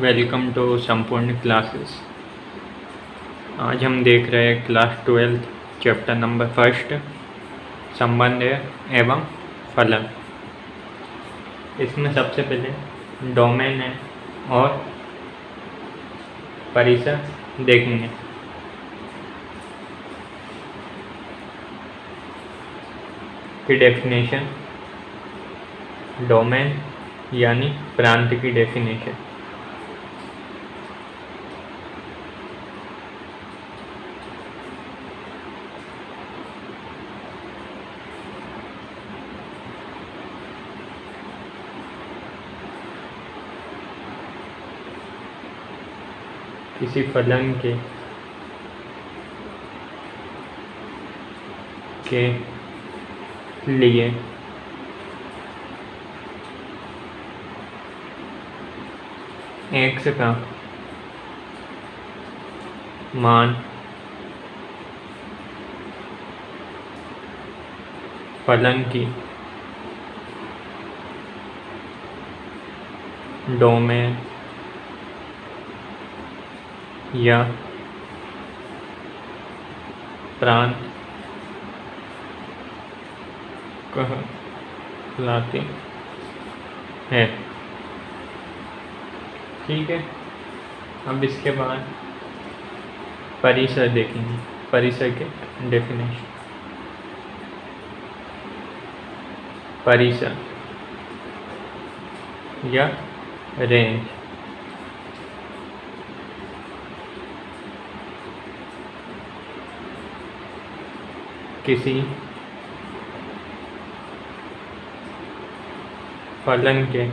Welcome to संपूर्ण classes आज हम देख रहे हैं class twelfth chapter number first संबंध एवं फलन। इसमें सबसे पहले डोमेन है और परिसर देखेंगे। की डेफिनेशन डोमेन यानी प्रांत की डेफिनेशन किसी फलन के के लिए। एक्स का मान। फलन की। डोमेन। या प्रांत कहलाते हैं। ठीक है, अब इसके बाद परिसर देखेंगे, परिसर के डेफिनेशन परिसर या रेंज किसी फलन के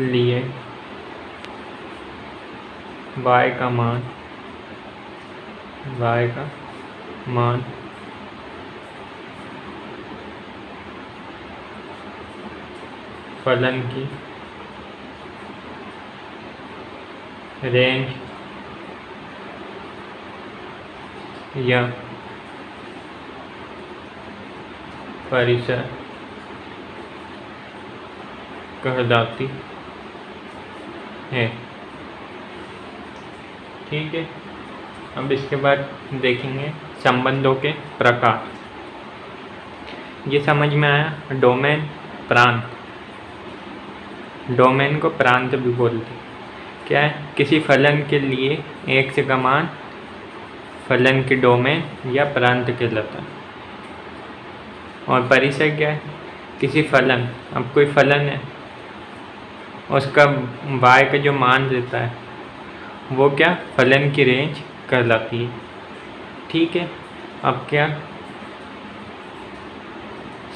लिए y का मान y का मान फलन की रेंज या परिसर कहलाती है। ठीक है, अब इसके बाद देखेंगे संबंधों के प्रकार। ये समझ में आया? डोमेन, प्रांत। डोमेन को प्रांत भी बोलते क्या है? किसी फलन के लिए एक से कमान फलन के डोमेन या प्रांत कहलाता है और परिसर क्या है? किसी फलन, अब कोई फलन है, उसका y का जो मान देता है, वो क्या? फलन की रेंज कहलाती है। ठीक है, अब क्या?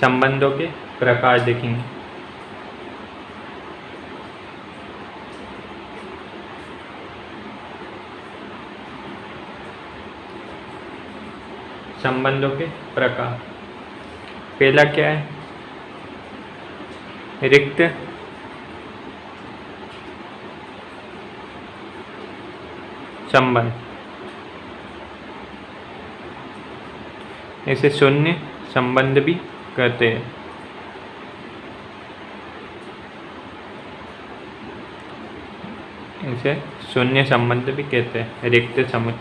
संबंधों के प्रकार देखेंगे। संबंधों के प्रकार। पहला क्या है? रिक्त। संबंध। इसे शून्य संबंध भी कहते हैं। इसे शून्य संबंध भी कहते हैं। रिक्त संबंध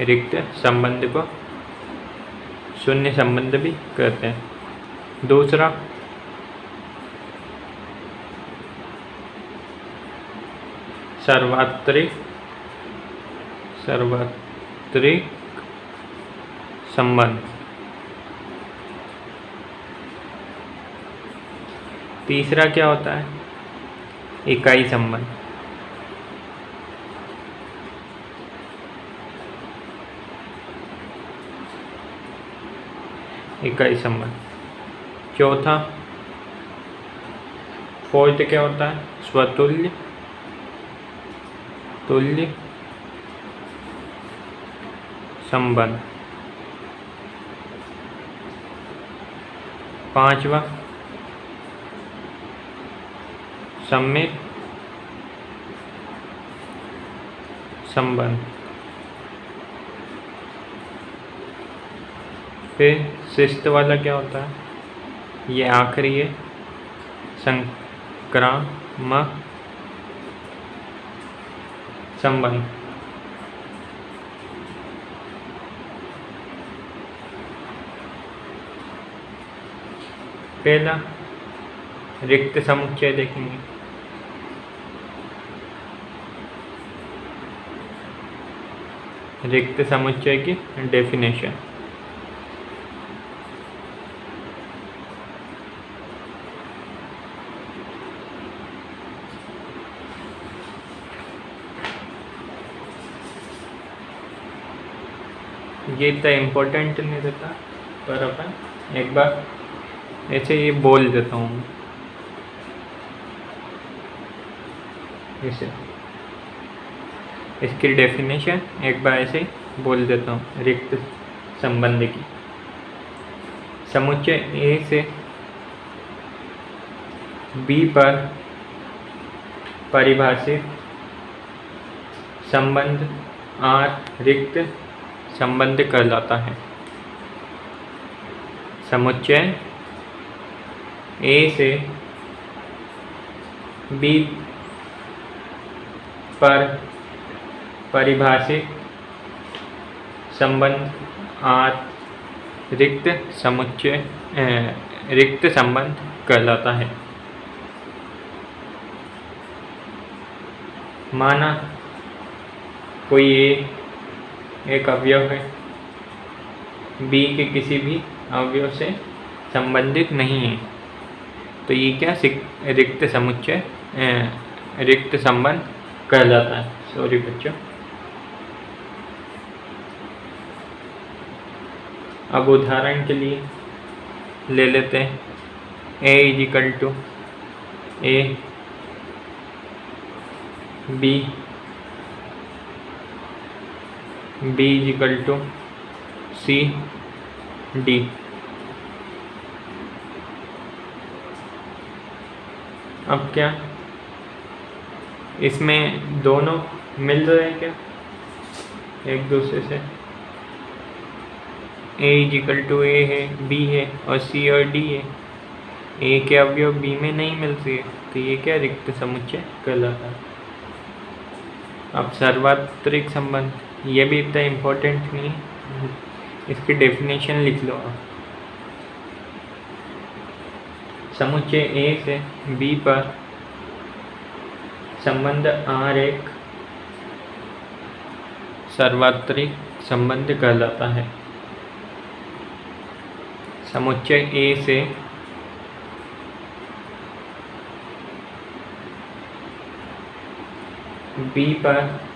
रिक्त संबंध को शून्य संबंध भी कहते हैं। दूसरा, सर्वात्रिक सर्वात्रिक संबंध। तीसरा क्या होता है? इकाई संबंध। इकाई संबंध। चौथा फोर्थ क्या होता है? स्वतुल्य तुल्य संबंध। पांचवा सम्मित संबंध। फिर शिस्त वाला क्या होता है? ये आखिरी है। संग क्रम संबंध। पहला, रिक्त समुच्चय देखेंगे। रिक्त समुच्चय की डेफिनेशन ये इतना इम्पोर्टेंट नहीं रहता पर अपन एक बार ऐसे ये बोल देता हूँ। इसे इसकी डेफिनेशन एक बार ऐसे बोल देता हूँ, रिक्त संबंध की। समुच्चय ए से बी पर परिभाषित संबंध आर रिक्त संबंध कहलाता है। समुच्चय ए से बी पर परिभाषित संबंध आर रिक्त समुच्चय रिक्त संबंध कहलाता है। माना कोई ए एक अवयव है। बी के किसी भी अवयव से संबंधित नहीं है। तो ये क्या रिक्त समुच्चय रिक्त संबंध कहलाता है। सॉरी बच्चों। अब उदाहरण के लिए ले लेते हैं। A equal to A B B equal to C D अब क्या? इसमें दोनों मिल रहे हैं क्या? एक दूसरे से। ए इजिकल टू ए है बी है और सी और डी है। ए के अवयव बी में नहीं मिलती है तो ये क्या रिक्त समुच्चय कहलाता है? अब सर्वात्रिक संबंध। ये भी इतना इम्पोर्टेंट नहीं इसकी डेफिनेशन लिख लो आप। समुच्चय ए से बी पर संबंध आर एक सर्वात्रिक संबंध कहलाता है। समुच्चय ए से बी पर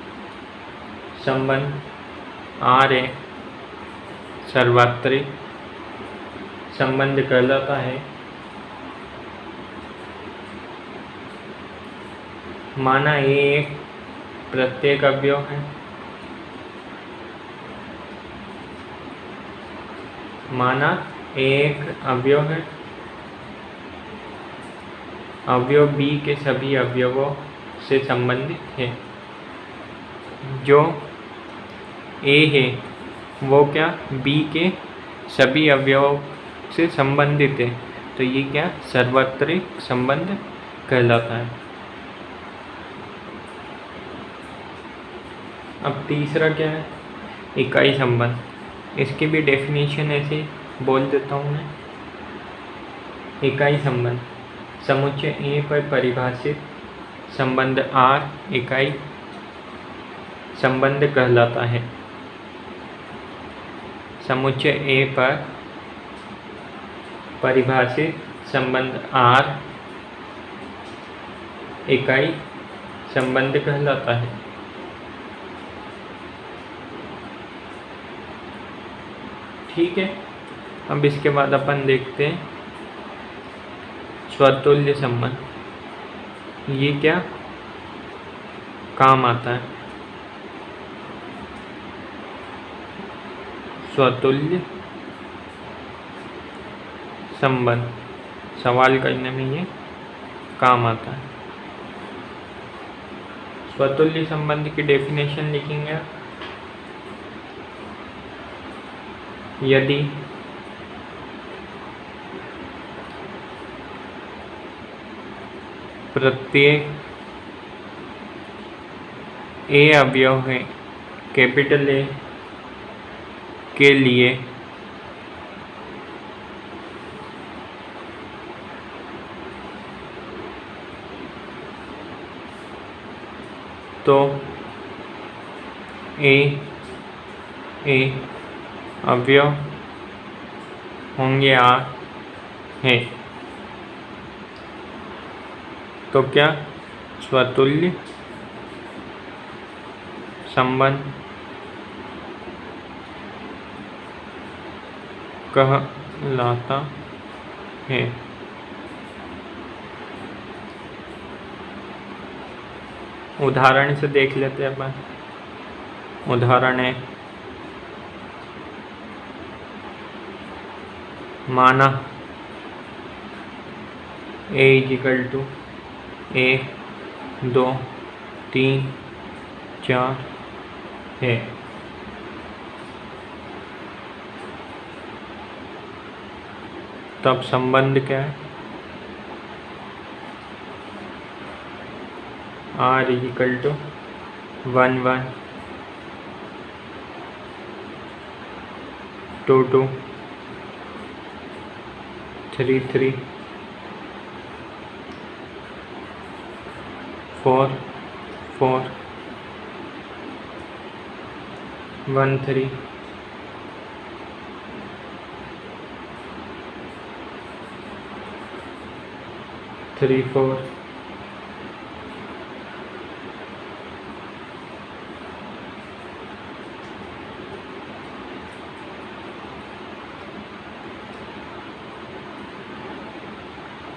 संबंध आर एक सर्वात्रिक संबंध कहलाता है। माना ये एक प्रत्येक अवयव है। माना एक अवयव है। अवयव बी के सभी अवयवों से संबंधित है, जो ए है। वो क्या? बी के सभी अवयवों से संबंधित है। तो ये क्या? सर्वत्रिक संबंध कहलाता है। अब तीसरा क्या है? इकाई संबंध। इसकी भी डेफिनेशन ऐसे बोल देता हूँ मैं। इकाई संबंध। समुच्चय ए पर परिभाषित संबंध आर इकाई संबंध कहलाता है। समुच्चय ए पर परिभाषित संबंध आर इकाई संबंध कहलाता है। ठीक है, अब इसके बाद अपन देखते हैं स्वतुल्य संबंध। ये क्या? काम आता है। स्वतुल्य संबंध। सवाल करने में ये काम आता है। स्वतुल्य संबंध की डेफिनेशन लिखेंगे यदि प्रत्येक ए अवयव है कैपिटल ए के लिए। तो ए ए अवयव होंगे आ है। तो क्या? स्वतुल्य संबंध। कहलाता है। उदाहरण से देख लेते हैं अपन। उदाहरण है, माना ए इजिकल टू एक दो तीन चार है। तब संबंध क्या है? R equal to one one two two three three four four one three three four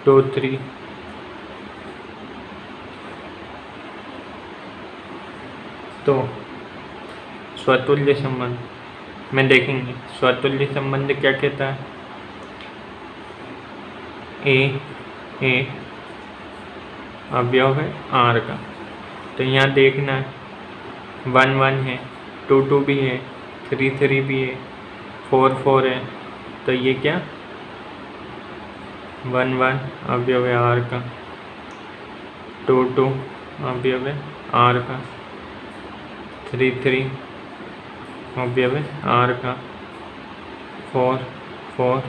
two three तो स्वतुल्य संबंध में देखेंगे स्वतुल्य संबंध क्या कहता है? ए ए अवयव है आर का। तो यहाँ देखना है। वन वन है, टू टू भी है, थ्री थ्री भी है, फोर फोर है। तो ये क्या? वन वन अवयव है आर का। टू टू अवयव है आर का। थ्री थ्री अवयव है आर का। फोर फोर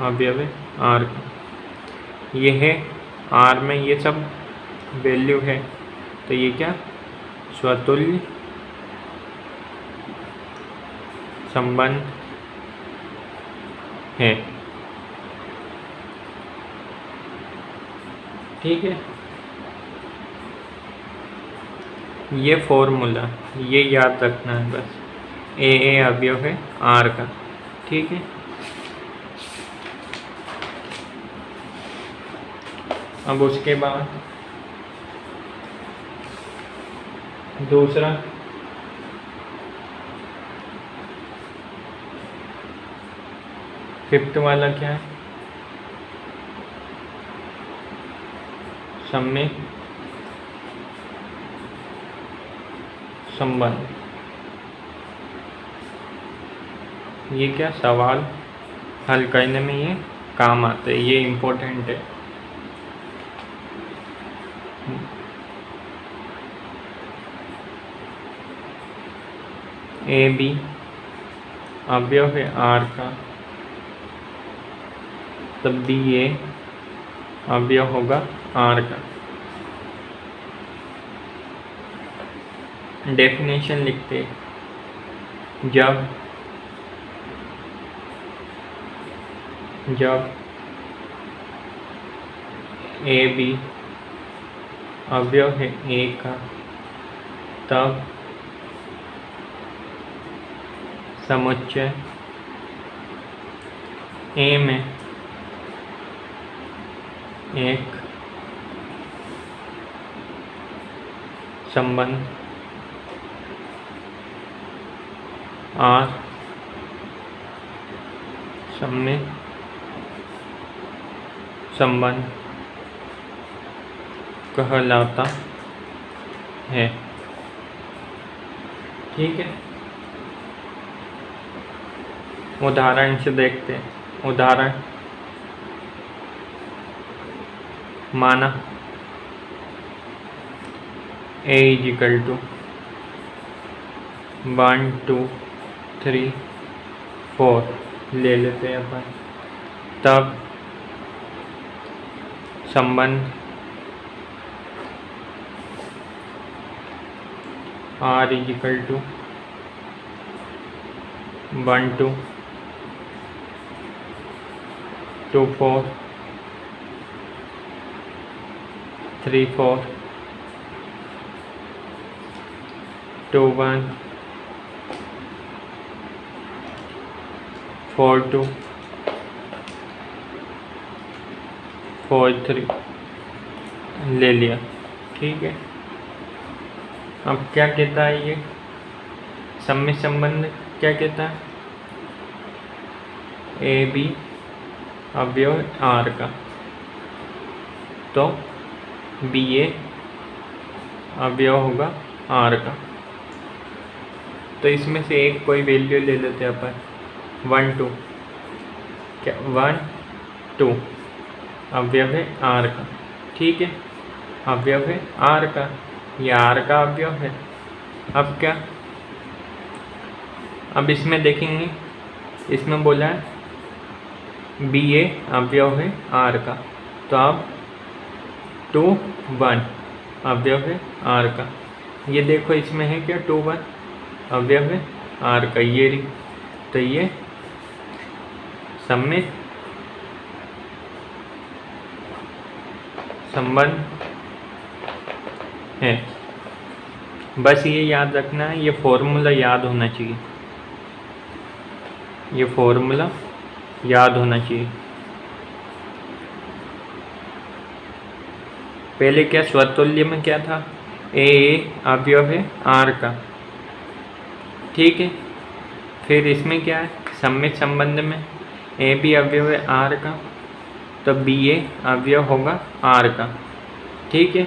अवयव है आर का। ये है आर में ये सब वैल्यू है तो ये क्या? स्वतुल्य संबंध है। ठीक है? ये फॉर्मूला ये याद रखना है बस। ए ए अवयव है आर का। ठीक है? अब उसके बाद दूसरा। फिफ्थ वाला क्या है? समय संबंध। ये क्या? सवाल। हल करने में ये काम आते हैं। ये इम्पोर्टेंट है। ए बी अवयव है आर का। तब बी ए अवयव होगा आर का। डेफिनेशन लिखते जब जब ए बी अवयव है ए का, तब समुच्चय ए में एक संबंध। आर समय संबंध कहलाता है। ठीक है? उदाहरण से देखते हैं। उदाहरण। माना। A is equal to one two three four ले लेते हैं अपन। तब संबंध R is equal to one two two four three four two one four two four three ले लिया। ठीक है। अब क्या कहता है ये? सम्मित संबंध क्या कहता है? ए बी अवयव आर का तो बी ए अवयव होगा आर का तो इसमें से एक कोई वैल्यू ले लेते हैं अपन। One two. क्या? One two. अवयव है आर का ठीक है? अवयव है आर का ये आर का अवयव है। अब क्या? अब इसमें देखेंगे। इसमें बोला है बी ए अवयव है आर का। तो आप टू वन अवयव है आर का। ये देखो इसमें है क्या? टू वन अवयव है आर का। ये तो ये सम्मित संबंध है। बस ये याद रखना है, ये फॉर्मूला याद होना चाहिए। ये फॉर्मूला याद होना चाहिए। पहले क्या स्वतुल्य में क्या था? ए, अवयव है, आर का। ठीक है? फिर इसमें क्या है? सम्मित संबंध में। ए बी अवयव है, आर का। तो बी ए अवयव होगा, आर का। ठीक है?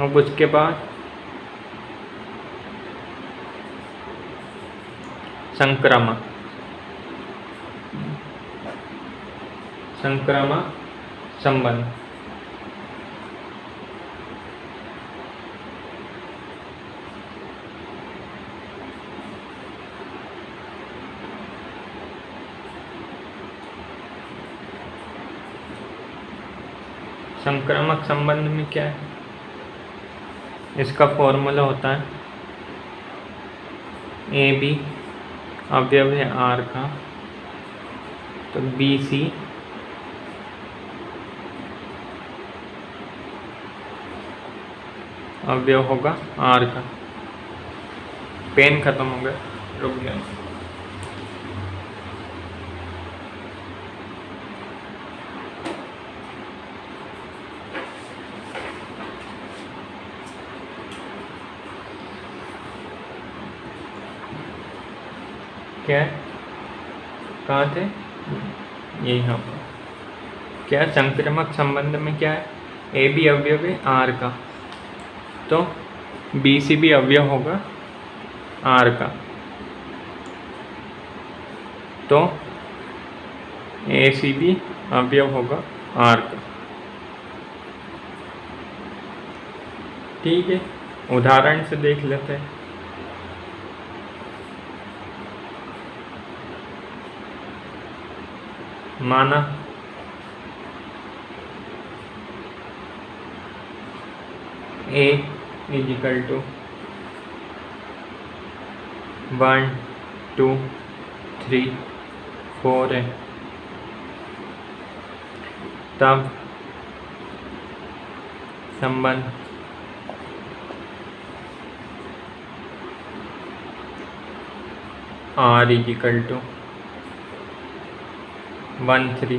अब उसके बाद संक्रामक। संक्रामक संबंध। संक्रामक संबंध में क्या है? इसका फॉर्मूला होता है ए बी अवयव है आर का। तो बी सी अवयव होगा आर का। पेन खत्म हो गया। रुक गया। क्या कहाँ थे? ये यहाँ पर क्या संक्रमक संबंध में क्या है? ए बी अवयव है आर का। तो बी सी भी अवयव होगा आर का। तो ए सी भी अवयव होगा आर का। ठीक है, उदाहरण से देख लेते हैं। माना। A is equal to one two three four है। तब संबंध R is equal to one three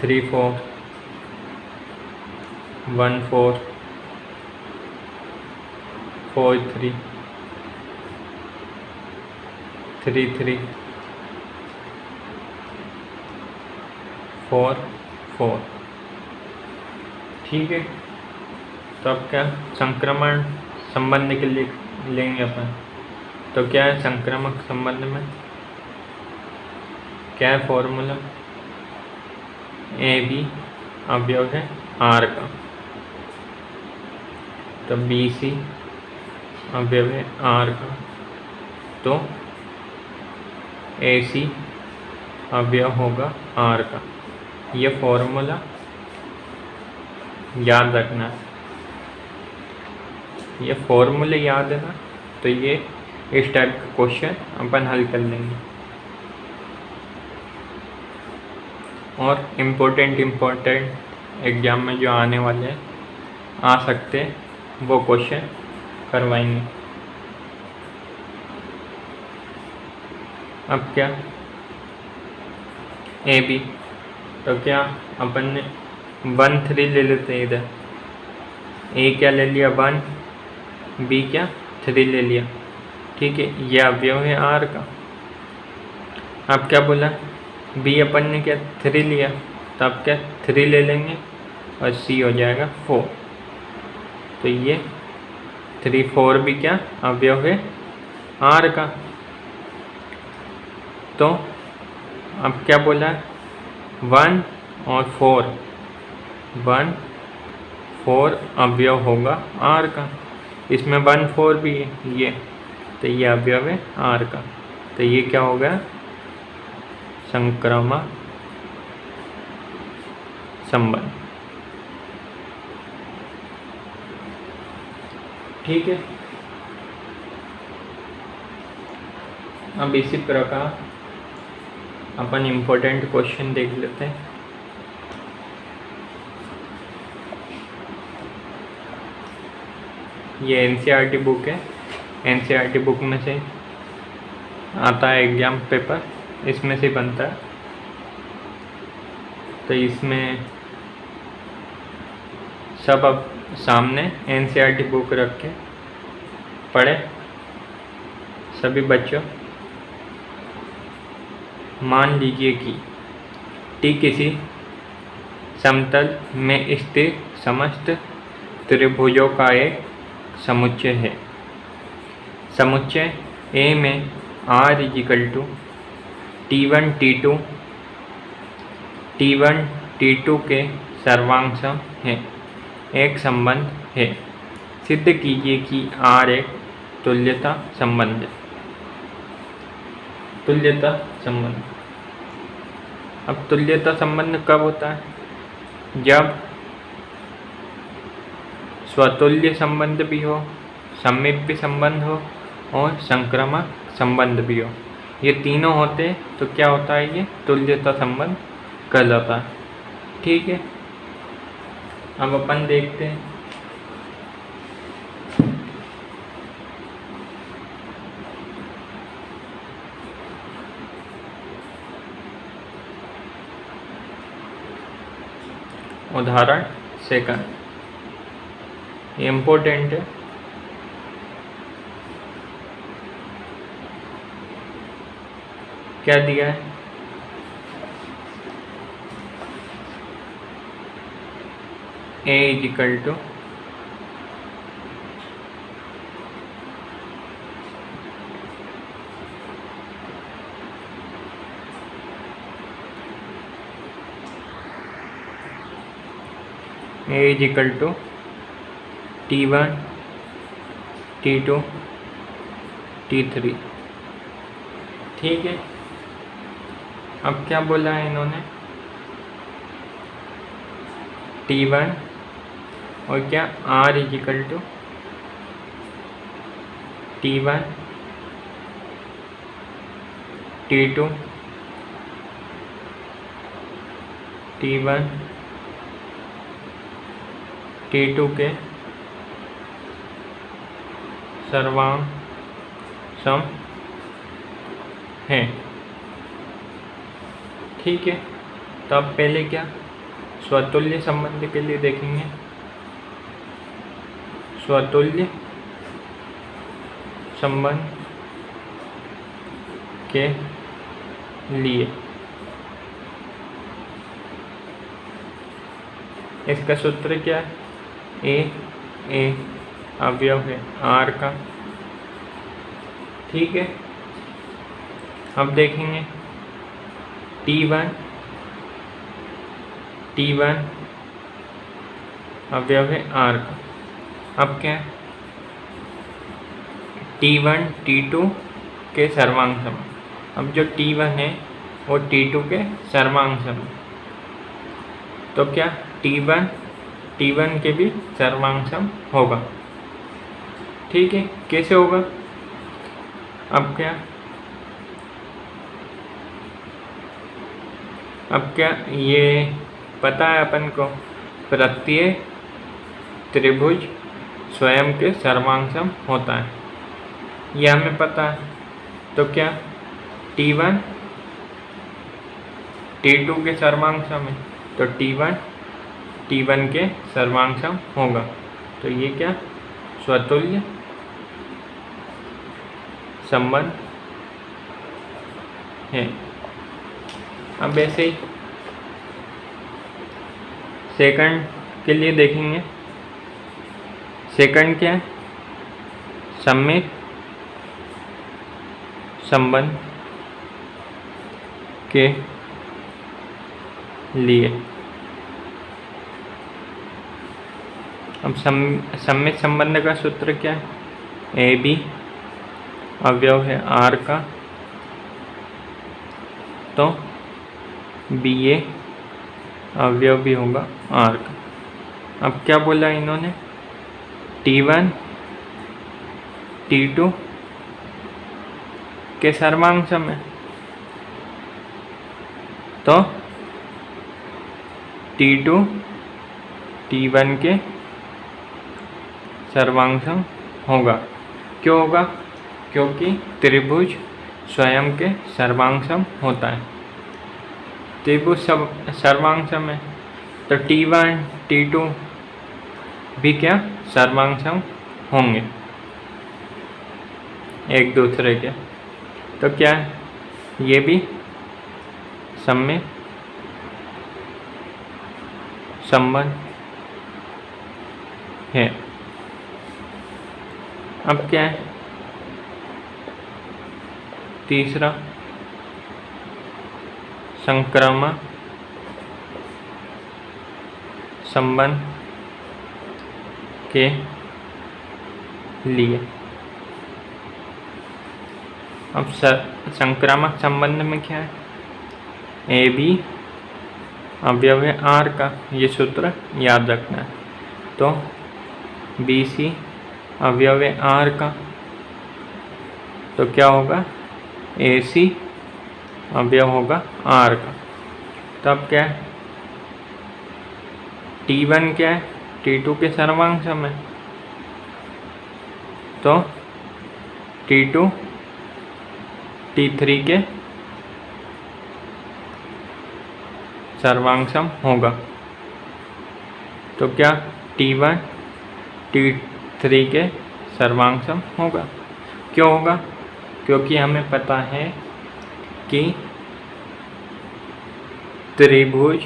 three four, one four four three three three, four four. ठीक है तो अब क्या संक्रमण संबंध के लिए लेंगे अपन। तो क्या है संक्रामक संबंध में? क्या है फॉर्मूला ए बी अवयव है आर का। तो बी सी अवयव है आर का। तो ए सी अवयव होगा आर का। ये फॉर्मूला याद रखना। ये फॉर्मूले याद है ना तो ये इस टाइप का क्वेश्चन अपन हल कर लेंगे। और इम्पोर्टेंट इम्पोर्टेंट एग्ज़ाम में जो आने वाले हैं, आ सकते वो क्वेश्चन करवाएँगे। अब क्या? ए बी तो क्या अपन ने वन थ्री ले लेते हैं इधर। ए क्या ले लिया? वन बी क्या? थ्री ले लिया। ठीक है यह अवयव है आर का। अब क्या बोला? बी अपन ने क्या थ्री लिया तो अब क्या थ्री ले लेंगे और सी हो जाएगा फोर। तो ये थ्री फोर भी क्या अवयव है? आर का। तो अब क्या बोला? वन और फोर। वन फोर अवयव होगा आर का। इसमें वन फोर भी है, ये। तो ये अवयव है आर का। तो ये क्या हो गया संक्रमा संबंध। ठीक है। अब इसी प्रकार अपन इम्पोर्टेंट क्वेश्चन देख लेते हैं। ये एन बुक है। एन बुक में से आता है एग्ज़ाम पेपर इसमें से बनता है। तो इसमें सब अब सामने एन बुक रख के पढ़े। सभी बच्चों, मान लीजिए कि टी किसी समतल में स्थित समस्त त्रिभुजों का एक समुच्चय है। समुच्चय ए में R equal to T one T two T one T two के सर्वांश है। एक संबंध है। सिद्ध कीजिए कि आर एक तुल्यता संबंध तुल्यता संबंध। अब तुल्यता संबंध कब होता है? जब स्वतुल्य संबंध भी हो समीप्य संबंध हो और संक्रामक संबंध भी हो। ये तीनों होते तो क्या होता है ये? तुल्यता संबंध कहलाता है। ठीक है? अब अपन देखते हैं। उदाहरण सेकंड ये इम्पोर्टेंट है। क्या दिया है। A is equal to A is equal to T one T two T three ठीक है। अब क्या बोला है इन्होंने? टी वन और क्या R equal to T one T two T one T two के सर्वांग सम है। ठीक है। तो अब पहले क्या? स्वतुल्य संबंध के लिए देखेंगे। स्वतुल्य संबंध के लिए। इसका सूत्र क्या है? ए ए, अवयव है, आर का। ठीक है? अब देखेंगे। टी वन टी वन अवयव है आर का। अब क्या है? टी वन टी टू के सर्वांग सम अब जो टी वन है, वो टी टू के सर्वांग सम तो क्या? टी वन टी वन के भी सर्वांग सम होगा। ठीक है? कैसे होगा? अब क्या? अब क्या ये पता है अपन को? प्रत्येक त्रिभुज स्वयं के सर्वांशम होता है। यह हमें पता है। तो क्या? टी वन टी टू के सर्वांशम है। तो टी वन टी वन के सर्वांशम होगा। तो ये क्या? स्वतुल्य संबंध है। अब ऐसे ही सेकंड के लिए देखेंगे। सेकंड क्या है? सम्मित, संबंध के लिए। अब सम्मित संबंध का सूत्र क्या है? ए बी अवयव है आर का। तो बी ए, अवयव भी होगा आर का। अब क्या बोला इन्होंने? टी वन टी टू के सर्वांश में। तो टी टू टी वन के सर्वांशम होगा। क्यों होगा? क्योंकि त्रिभुज स्वयं के सर्वांशम होता है। त्रिभुज सब सर्वांशम है। तो टी वन टी टू भी क्या सर्वांशम होंगे। एक दूसरे के। तो क्या ये भी समय संबंध है। अब क्या है? तीसरा। संक्रमण संबंध के लिए। अब संक्रामक संबंध में क्या है? ए, बी अवयव आर का ये सूत्र याद रखना है। तो बी, सी अवयव आर का तो क्या होगा? ए, सी अवयव होगा आर का। तब क्या है? टी वन क्या है? टी टू के सर्वांग समय तो टी टू टी थ्री के सर्वांशम होगा। तो क्या टी वन टी थ्री के सर्वांशम होगा? क्यों होगा? क्योंकि हमें पता है कि त्रिभुज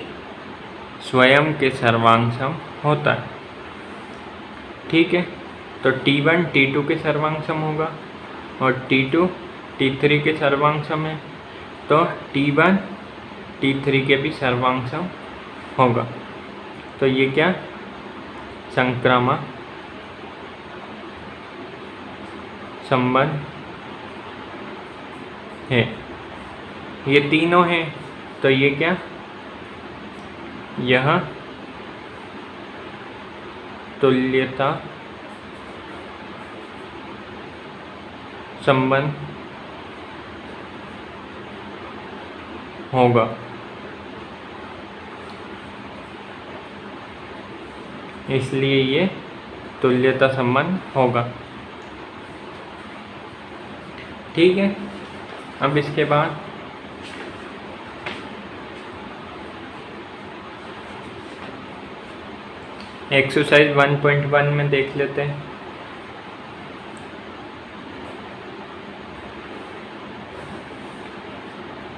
स्वयं के सर्वांशम होता है। ठीक है? तो टी वन टी टू के सर्वांशम होगा और टी टू टी थ्री के सर्वांशम है। तो टी वन टी थ्री के भी सर्वांश होगा। तो ये क्या? संक्रामक संबंध है। ये तीनों हैं तो ये क्या? यह तुल्यता संबंध होगा। इसलिए ये तुल्यता संबंध होगा। ठीक है, अब इसके बाद एक्सरसाइज 1.1 में देख लेते हैं।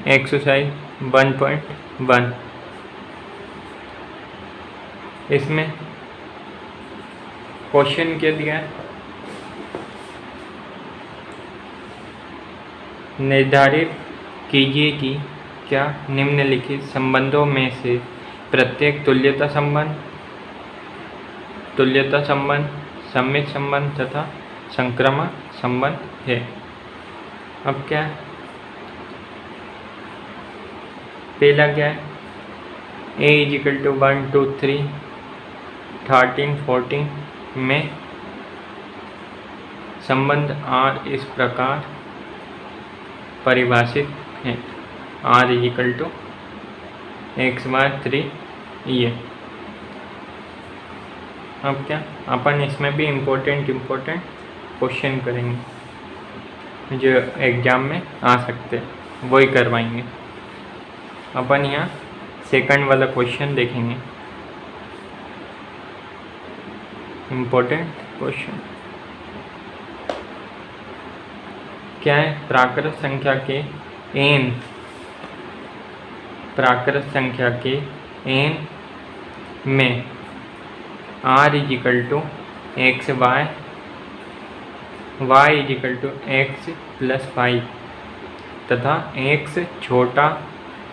एक्सरसाइज 1.1 इसमें क्वेश्चन क्या दिया? है निर्धारित कीजिए कि क्या निम्नलिखित संबंधों में से प्रत्येक तुल्यता संबंध तुल्यता संबंध, सम्मित संबंध तथा संक्रमण संबंध है। अब क्या? पहला क्या है? A equal to one two three thirteen fourteen में संबंध आर इस प्रकार परिभाषित है। R equal to X Y three ये। अब क्या? अपन इसमें भी इम्पोर्टेंट इम्पोर्टेंट क्वेश्चन करेंगे। जो एग्ज़ाम में आ सकते वही करवाएँगे। अपन यहाँ सेकंड वाला क्वेश्चन देखेंगे। इम्पोर्टेंट क्वेश्चन क्या है? प्राकृत संख्या के एन प्राकृत संख्या के एन में R equal to X Y Y equal to X plus five तथा एक्स छोटा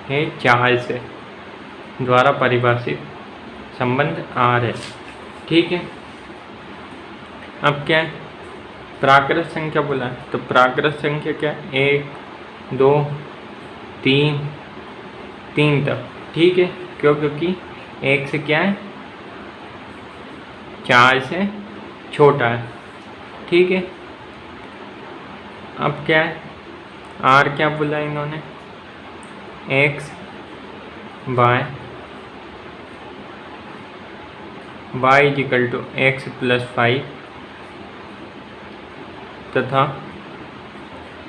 है चार से, द्वारा परिभाषित संबंध आर है। ठीक है? अब क्या है? प्राकृत संख्या बोला तो प्राकृत संख्या क्या है? एक, दो, तीन तीन तक। ठीक है? क्यों? क्योंकि एक से क्या है? चार से छोटा है। ठीक है? अब क्या है? आर क्या बोला इन्होंने? X by Y equal to X plus five तथा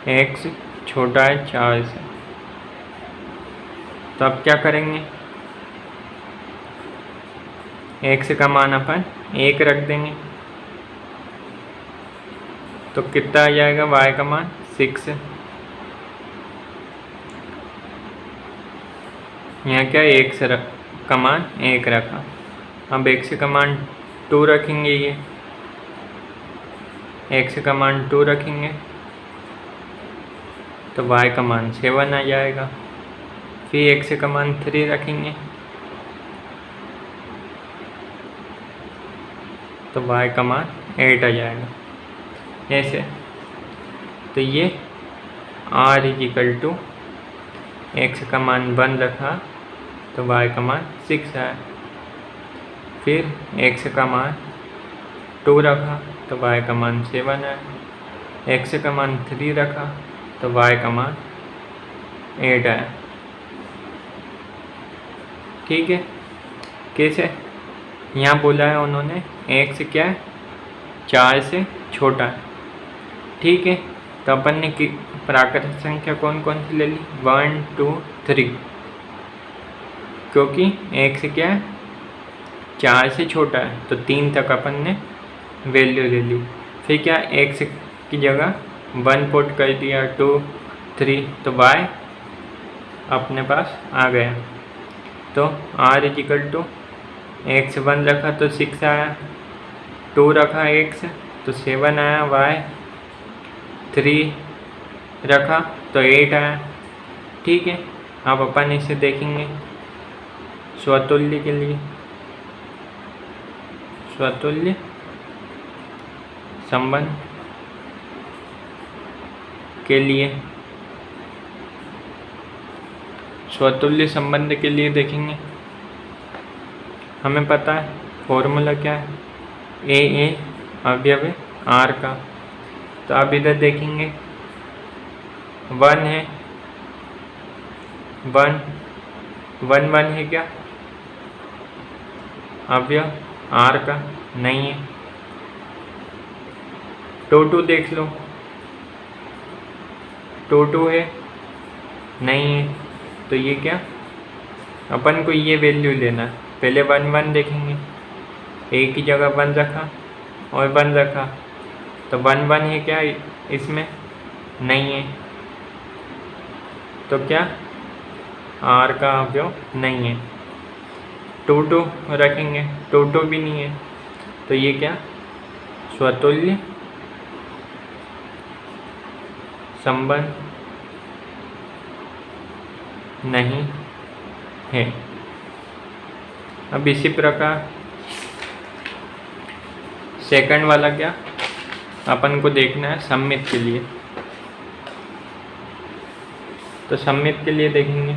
एक्स छोटा है चार से। तो अब क्या करेंगे? एक्स का मान अपन एक रख देंगे। तो कितना आ जाएगा? वाई का मान सिक्स यहाँ क्या एक से रख, का मान एक रखा। अब एक से का मान टू रखेंगे ये। एक्स का मान टू रखेंगे। तो वाई का मान सेवन आ जाएगा। फिर एक्स का मान थ्री रखेंगे। तो वाई का मान एट आ जाएगा। ऐसे। तो ये R is equal to X का मान वन रखा तो वाई का मान सिक्स आया फिर एक्स का मान टू रखा तो वाई का मान सेवन आया एक्स का मान थ्री रखा तो वाई का मान एट आया ठीक है? कैसे? यहाँ बोला है उन्होंने, एक से क्या है? चार से छोटा। है ठीक है तो अपन ने की प्राकृतिक संख्या कौन कौन सी ले ली? वन टू थ्री क्योंकि एक्स क्या है? चार से छोटा है तो तीन तक अपन ने वैल्यू ले ली। फिर क्या एक्स की जगह? वन पुट कर दिया टू थ्री तो वाई अपने पास आ गया। तो R equal to X one रखा तो सिक्स आया। टू रखा एक्स तो सेवन आया। वाई थ्री रखा तो एट आया। ठीक है, आप अपन इसे देखेंगे। स्वतुल्य के लिए। स्वतुल्य। संबंध के लिए। स्वतुल्य संबंध के लिए देखेंगे। हमें पता है फॉर्मूला क्या है? ए ए अवयव आर का। तो आप इधर देखेंगे। वन है। वन वन वन है क्या? अवयव आर का नहीं है। टू टू देख लो। टू टू है। नहीं है। तो ये क्या? अपन को ये वैल्यू लेना पहले वन वन देखेंगे। एक ही जगह वन रखा और वन रखा। तो वन वन है क्या इसमें? नहीं है। तो क्या? आर का उपयोग नहीं है। टू टू रखेंगे। टू टू भी नहीं है। तो ये क्या? स्वतुल्य संबंध नहीं है। अब इसी प्रकार सेकंड वाला क्या? अपन को देखना है सम्मित के लिए। तो सम्मित के लिए देखेंगे।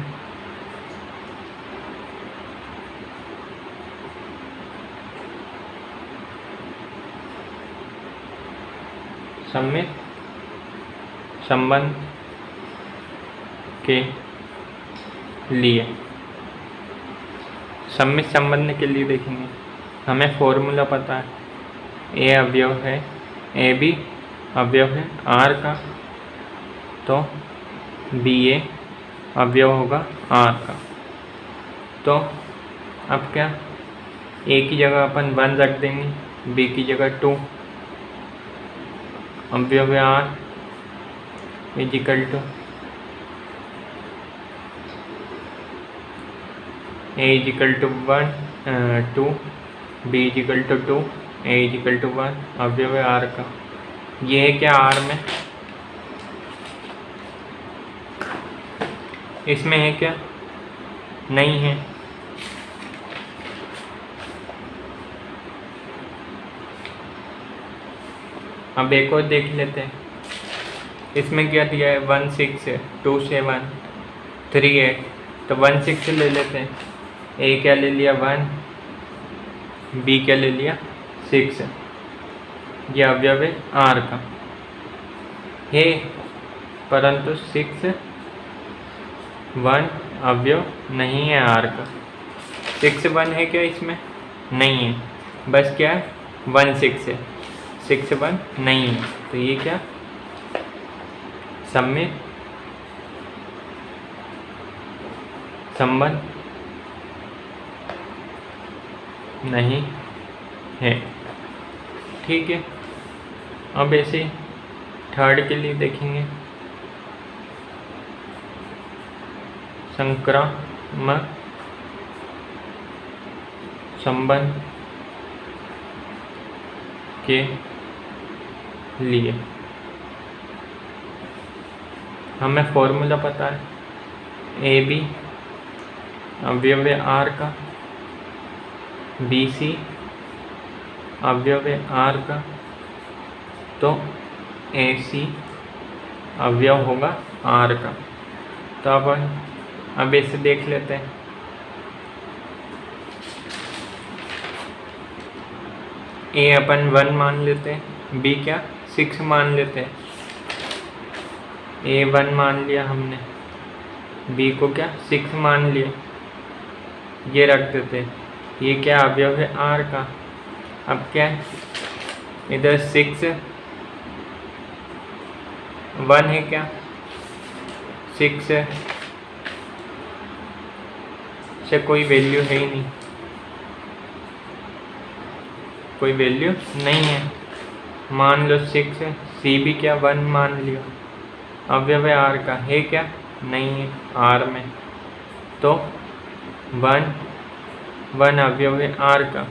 सम्मित संबंध के लिए। सम्मित संबंध के लिए देखेंगे। हमें फॉर्मूला पता है। ए अवयव है। ए बी अवयव है। आर का। तो बी ए अवयव होगा आर का। तो अब क्या? ए की जगह अपन वन रख देंगे। बी की जगह टू अवयव R equal to A equal to one two B equal to two A equal to one अवयव है आर का। ये है क्या आर में? इसमें है क्या? नहीं है। अब एक और देख लेते हैं। इसमें क्या दिया है? वन सिक्स है। टू सेवन थ्री एट तो वन सिक्स ले लेते हैं। ए क्या ले लिया? वन बी क्या ले लिया? सिक्स ये अवयव है आर का। है परंतु सिक्स वन अवयव नहीं है आर का। सिक्स वन है क्या इसमें? नहीं है। बस क्या है? वन सिक्स है। सिक्स वन नहीं है। तो ये क्या? सम्मित संबंध नहीं है। ठीक है, अब ऐसे थर्ड के लिए देखेंगे। संक्रामक संबंध के लिए। हमें फॉर्मूला पता है ए बी अवयव आर का। बी सी अवयव आर का तो ए सी अवयव होगा आर का तो अब अब इसे देख लेते हैं। ए अपन वन मान लेते हैं बी क्या? सिक्स मान लेते हैं। ए वन मान लिया हमने। बी को क्या? सिक्स मान लिया। ये रख देते ये क्या अवयव है? आर का। अब क्या? है इधर सिक्स वन है क्या? सिक्स है। से कोई वैल्यू है ही नहीं। कोई वैल्यू नहीं है। मान लो सिक्स है। सी भी क्या? वन मान लियो। अवयव आर का। है क्या? नहीं है। आर में। तो वन वन अवयव है आर का।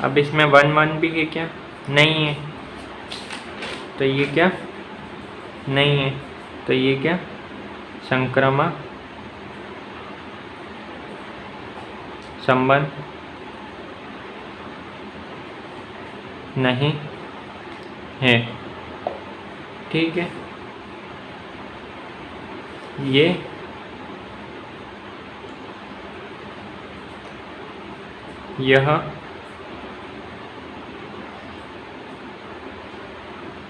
अब इसमें वन वन भी है क्या? नहीं है। तो ये क्या? नहीं है। तो ये क्या? संक्रमक संबंध। नहीं है। ठीक है। ये यह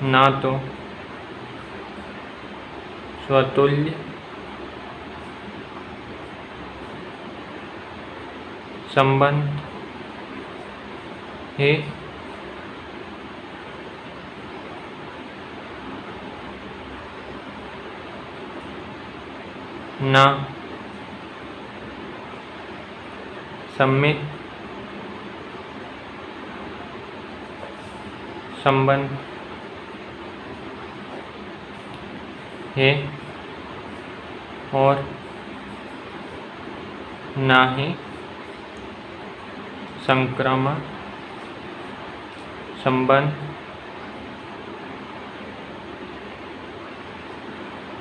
ना तो स्वतुल्य संबंध है। ना सम्मित संबंध। है और ना ही संक्रमण संबंध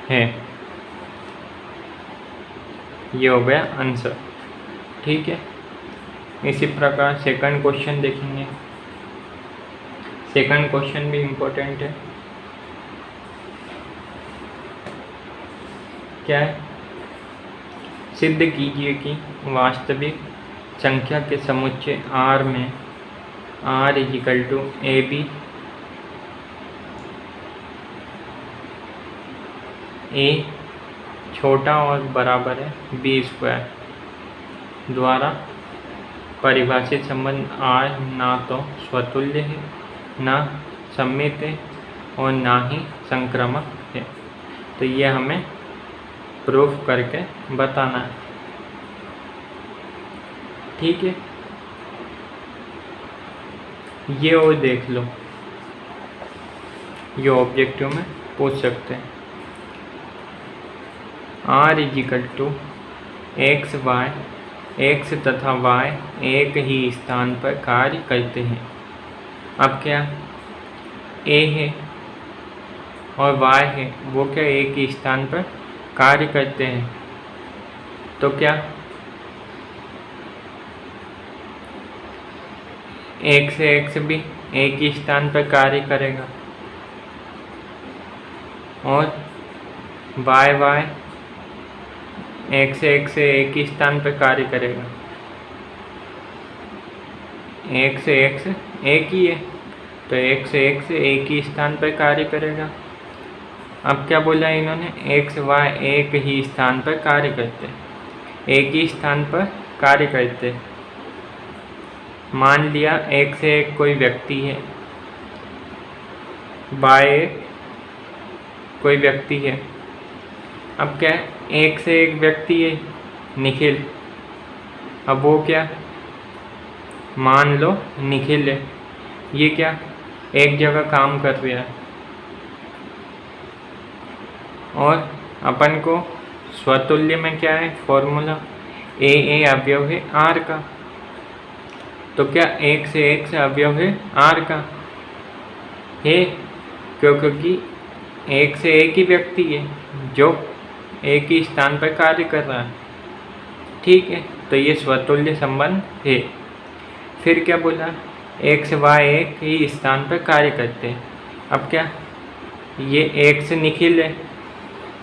है। ये हो गया आंसर ठीक है? इसी प्रकार सेकंड क्वेश्चन देखेंगे। सेकंड क्वेश्चन भी इम्पोर्टेंट है। क्या है? सिद्ध कीजिए कि वास्तविक संख्या के समुच्चय आर में R equal to A B A छोटा और बराबर है बी स्क्वायर द्वारा परिभाषित संबंध आर ना तो स्वतुल्य है ना सम्मित है और ना ही संक्रामक है। तो ये हमें प्रूफ करके बताना है। ठीक है? ये और देख लो। ये ऑब्जेक्टिव में पूछ सकते हैं। R is equal to X Y X तथा वाई एक ही स्थान पर कार्य करते हैं। अब क्या? ए है और वाई है, वो क्या एक ही स्थान पर कार्य करते हैं? तो क्या? एक से एक्स भी एक ही स्थान पर कार्य करेगा। और वाई वाई एक से एक से एक ही स्थान पर कार्य करेगा। एक से एक से एक ही है। तो एक से एक से एक ही स्थान पर कार्य करेगा। अब क्या बोला इन्होंने? एक से वाई, एक ही स्थान पर कार्य करते। एक ही स्थान पर कार्य करते। मान लिया, एक से एक कोई व्यक्ति है। बाय कोई व्यक्ति है। अब क्या एक से एक व्यक्ति है, निखिल। अब वो क्या? मान लो, निखिल है। ये क्या? एक जगह काम कर रहा है। और अपन को स्वतुल्य में क्या है? फॉर्मूला ए ए अवयव है आर का। तो क्या एक से एक से अवयव है? आर का। है क्यों क्योंकि एक से एक ही व्यक्ति है, जो एक ही स्थान पर कार्य कर रहा है। ठीक है तो ये स्वतुल्य संबंध है। फिर क्या बोला? एक से वाई एक ही स्थान पर कार्य करते हैं। अब क्या? ये एक से निखिल है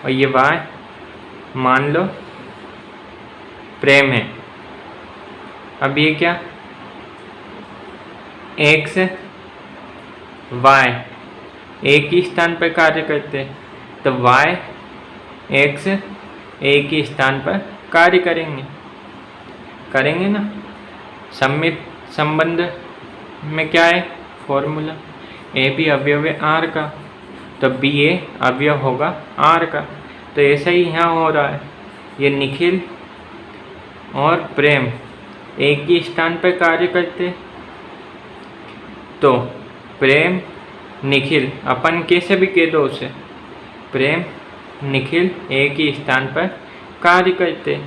और ये वाई मान लो प्रेम है। अब ये क्या? एक से वाई एक ही स्थान पर कार्य करते हैं। तो वाई एक्स एक ही स्थान पर कार्य करेंगे। करेंगे ना? सम्मित संबंध में क्या है? फॉर्मूला ए बी अवयव है आर का. तो बी ए अवयव होगा आर का. तो ऐसा ही यहाँ हो रहा है. ये निखिल और प्रेम एक ही स्थान पर कार्य करते तो प्रेम, निखिल, अपन कैसे भी कह दो उसे. प्रेम, निखिल एक ही स्थान पर कार्य करते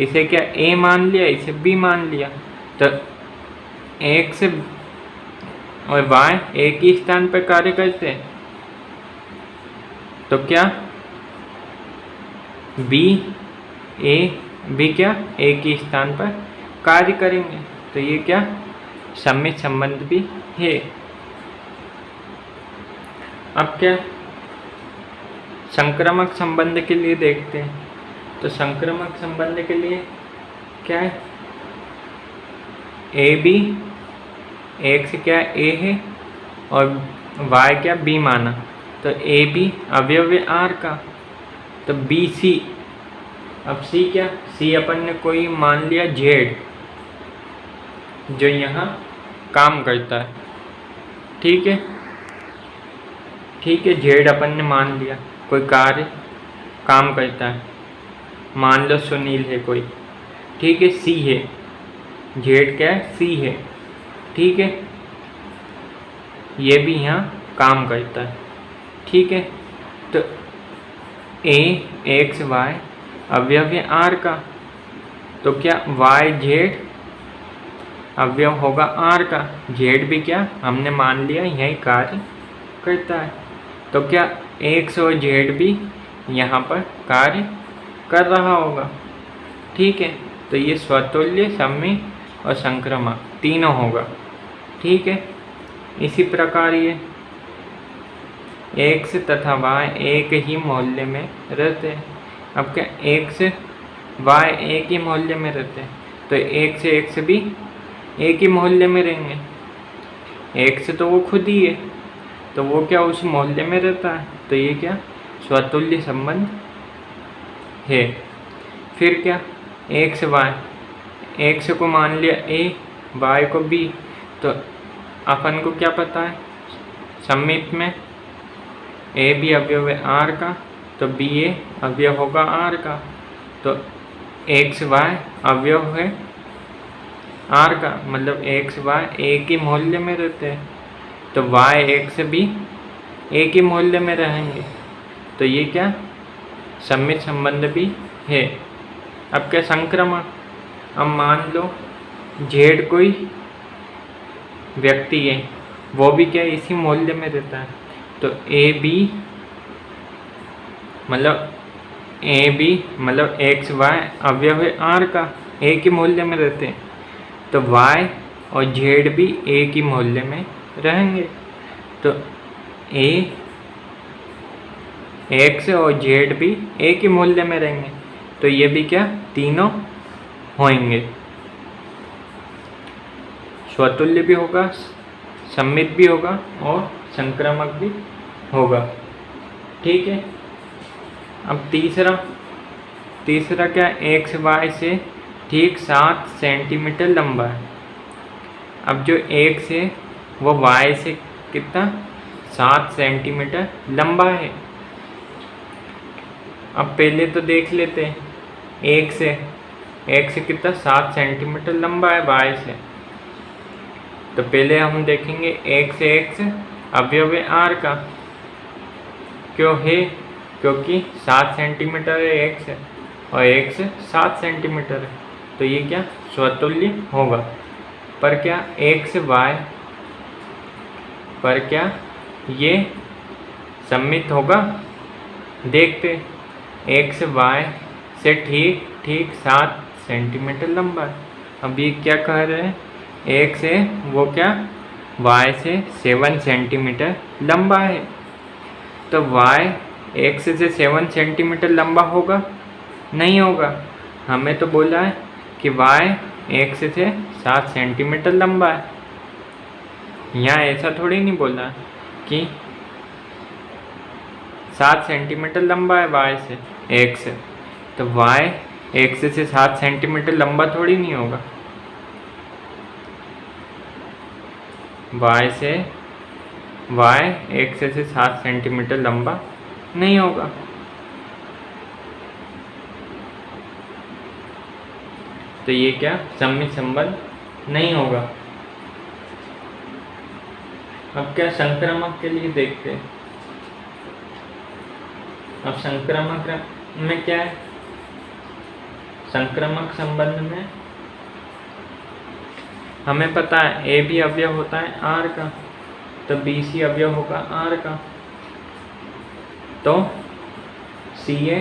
इसे क्या ए मान लिया? इसे बी मान लिया. तो एक से और वाई एक ही स्थान पर कार्य करते तो क्या? बी ए भी क्या? एक ही स्थान पर कार्य करेंगे। तो ये क्या? सम्मित संबंध भी है। अब क्या? संक्रामक संबंध के लिए देखते हैं। तो संक्रामक संबंध के लिए क्या है? ए बी एक से क्या ए है? और वाई क्या बी माना? तो ए बी अवयव आर का। तो बी सी। अब सी क्या? सी अपन ने कोई मान लिया जेड, जो यहाँ काम करता है। ठीक है? ठीक है, जेड अपन ने मान लिया। कोई कार्य काम करता है। मान लो सुनील है कोई। ठीक है, सी है। जेड क्या है? सी है। ठीक है? ये भी यहाँ काम करता है। ठीक है? तो ए एक्स वाई अवयव है आर का? तो क्या वाई जेड अवयव होगा आर का? जेड भी क्या? हमने मान लिया, यही कार्य करता है। तो क्या एक्स और जेड भी यहाँ पर कार्य कर रहा होगा? ठीक है? तो ये स्वतुल्य सम्मी और संक्रमण तीनों होगा। ठीक है? इसी प्रकार ये एक्स तथा वाई एक ही मोहल्ले में रहते हैं। अब क्या एक्स वाई एक ही मोहल्ले में रहते हैं? तो एक से एक से भी एक ही मोहल्ले में रहेंगे। एक से तो वो खुद ही है। तो वो क्या उस मोहल्ले में रहता है? तो ये क्या स्वतुल्य संबंध है। फिर क्या? एक से वाई एक से को मान लिया ए वाई को बी तो अपन को क्या पता है? सम्मित में ए भी अवयव है आर का तो बी ए अवयव होगा आर का तो एक्स वाई अवयव है आर का मतलब एक्स वाई एक ही मोहल्ले में रहते हैं। तो वाई एक्स भी एक ही मोहल्ले में रहेंगे। तो ये क्या? सम्मित संबंध भी है। अब क्या संक्रमण अब मान लो जेड कोई व्यक्ति है, वो भी क्या इसी मूल्य में रहता है? तो ए बी मतलब ए बी मतलब एक्स वाई अवयव आर का ए के मूल्य में रहते हैं। तो वाई और जेड भी ए ही मूल्य में रहेंगे। तो ए एक्स और जेड भी ए के मूल्य में रहेंगे। तो ये भी क्या? तीनों होंगे स्वतुल्य भी होगा, सम्मित भी होगा और संक्रामक भी होगा। ठीक है? अब तीसरा तीसरा क्या? एक्स वाई से ठीक सात सेंटीमीटर लंबा है। अब जो एक्स है, वो वाई से कितना? सात सेंटीमीटर लंबा है। अब पहले तो देख लेते हैं। एक से एक से कितना? सात सेंटीमीटर लंबा है वाई से। तो पहले हम देखेंगे एक से एक से अवयव आर का। क्यों है? क्योंकि सात सेंटीमीटर है एक से और एक से सात सेंटीमीटर है। तो ये क्या? स्वतुल्य होगा। पर क्या एक से वाई पर क्या ये सम्मित होगा? देखते एक से वाई से ठीक ठीक सात सेंटीमीटर लंबा है। अब ये क्या कह रहे हैं? एक से, वो क्या? वाई से सेवन सेंटीमीटर लंबा है। तो वाई एक्स से सेवन सेंटीमीटर लंबा होगा? नहीं होगा। हमें तो बोला है कि वाई एक्स से सात सेंटीमीटर लंबा है। यहाँ ऐसा थोड़ी नहीं बोला कि सात सेंटीमीटर लंबा है वाई से एक्स तो वाई एक्स से सात सेंटीमीटर लंबा थोड़ी नहीं होगा। वाई से वाई एक्स से सात सेंटीमीटर लंबा नहीं होगा। तो ये क्या? सम्मित संबंध नहीं होगा। अब क्या संक्रामक के लिए देखते हैं? अब संक्रामक में क्या है? संक्रामक संबंध में हमें पता है ए भी अवयव होता है आर का तो बी सी अवयव होगा आर का। तो सी ए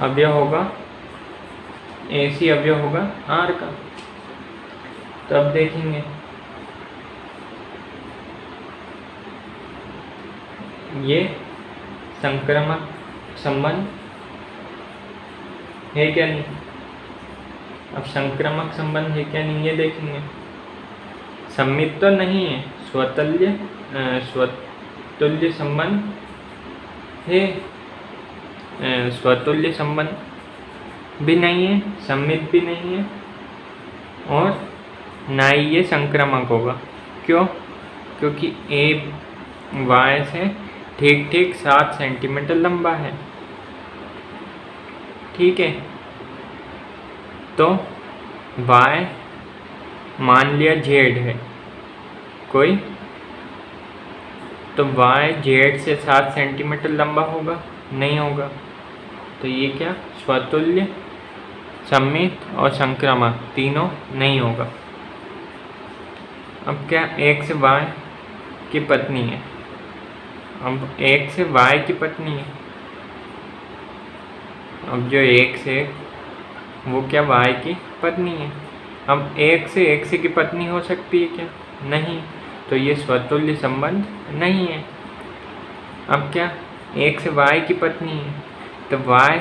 अवयव होगा ए सी अवयव होगा आर का। तो अब देखेंगे। ये संक्रमक संबंध है क्या नहीं? अब संक्रामक संबंध है क्या नहीं ये देखेंगे। सम्मित तो नहीं है, स्वतल्य स्वतुल्य संबंध है। स्वतुल्य संबंध भी नहीं है, सम्मित भी नहीं है, और ना ही ये संक्रामक होगा। क्यों? क्योंकि ए, वाय से ठीक ठीक सात सेंटीमीटर लंबा है। ठीक है? तो y मान लिया z है। कोई? तो y z से सात सेंटीमीटर लंबा होगा, नहीं होगा। तो ये क्या? स्वतुल्य, सम्मित और संक्रामक, तीनों नहीं होगा। अब क्या x y की पत्नी है? अब x y की पत्नी है। अब जो एक से वो क्या वाई की पत्नी है? अब एक से एक से की पत्नी हो सकती है क्या? नहीं तो ये स्वतुल्य संबंध नहीं है। अब क्या एक से वाई की पत्नी है तो वाई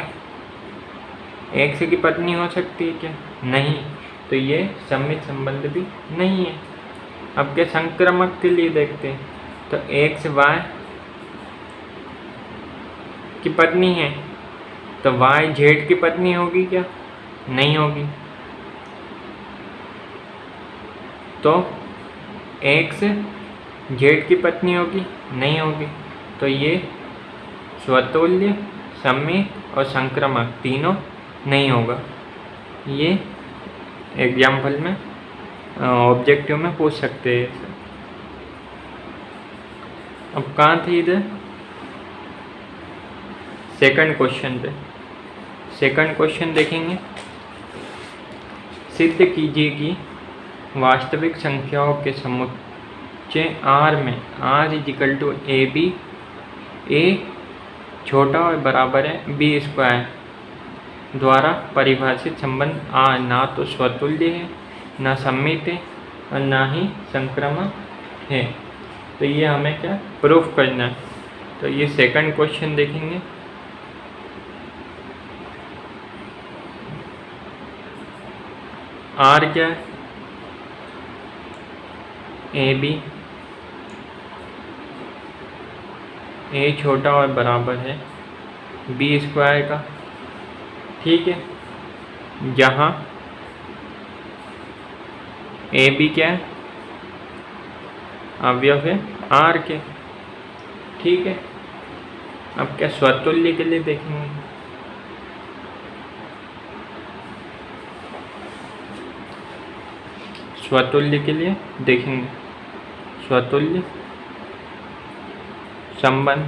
एक्स की पत्नी हो सकती है क्या? नहीं तो ये सम्मित संबंध भी नहीं है। अब क्या संक्रमक के लिए देखते हैं तो एक से वाई की पत्नी है तो वाई जेड की पत्नी होगी क्या? नहीं होगी। तो एक्स जेड की पत्नी होगी, नहीं होगी। तो ये स्वतुल्य समय और संक्रमक तीनों नहीं होगा। ये एग्ज़ाम्पल में ऑब्जेक्टिव में पूछ सकते हैं अब कहाँ थे इधर? सेकंड क्वेश्चन पे। सेकंड क्वेश्चन देखेंगे। सिद्ध कीजिए कि वास्तविक संख्याओं के समुच्चय आर में R is equal to A B, A छोटा और बराबर है बी स्क्वायर। द्वारा परिभाषित संबंध आ, ना तो स्वतुल्य है, ना सम्मित है और ना ही संक्रमक है। तो ये हमें क्या? प्रूफ करना है। तो ये सेकंड क्वेश्चन देखेंगे। आर क्या है? ए बी ए छोटा और बराबर है। बी स्क्वायर का। ठीक है? जहाँ ए बी क्या है? अवयव है आर के। ठीक है? अब क्या स्वतुल्य के लिए देखेंगे स्वतुल्य के लिए देखेंगे। स्वतुल्य, संबंध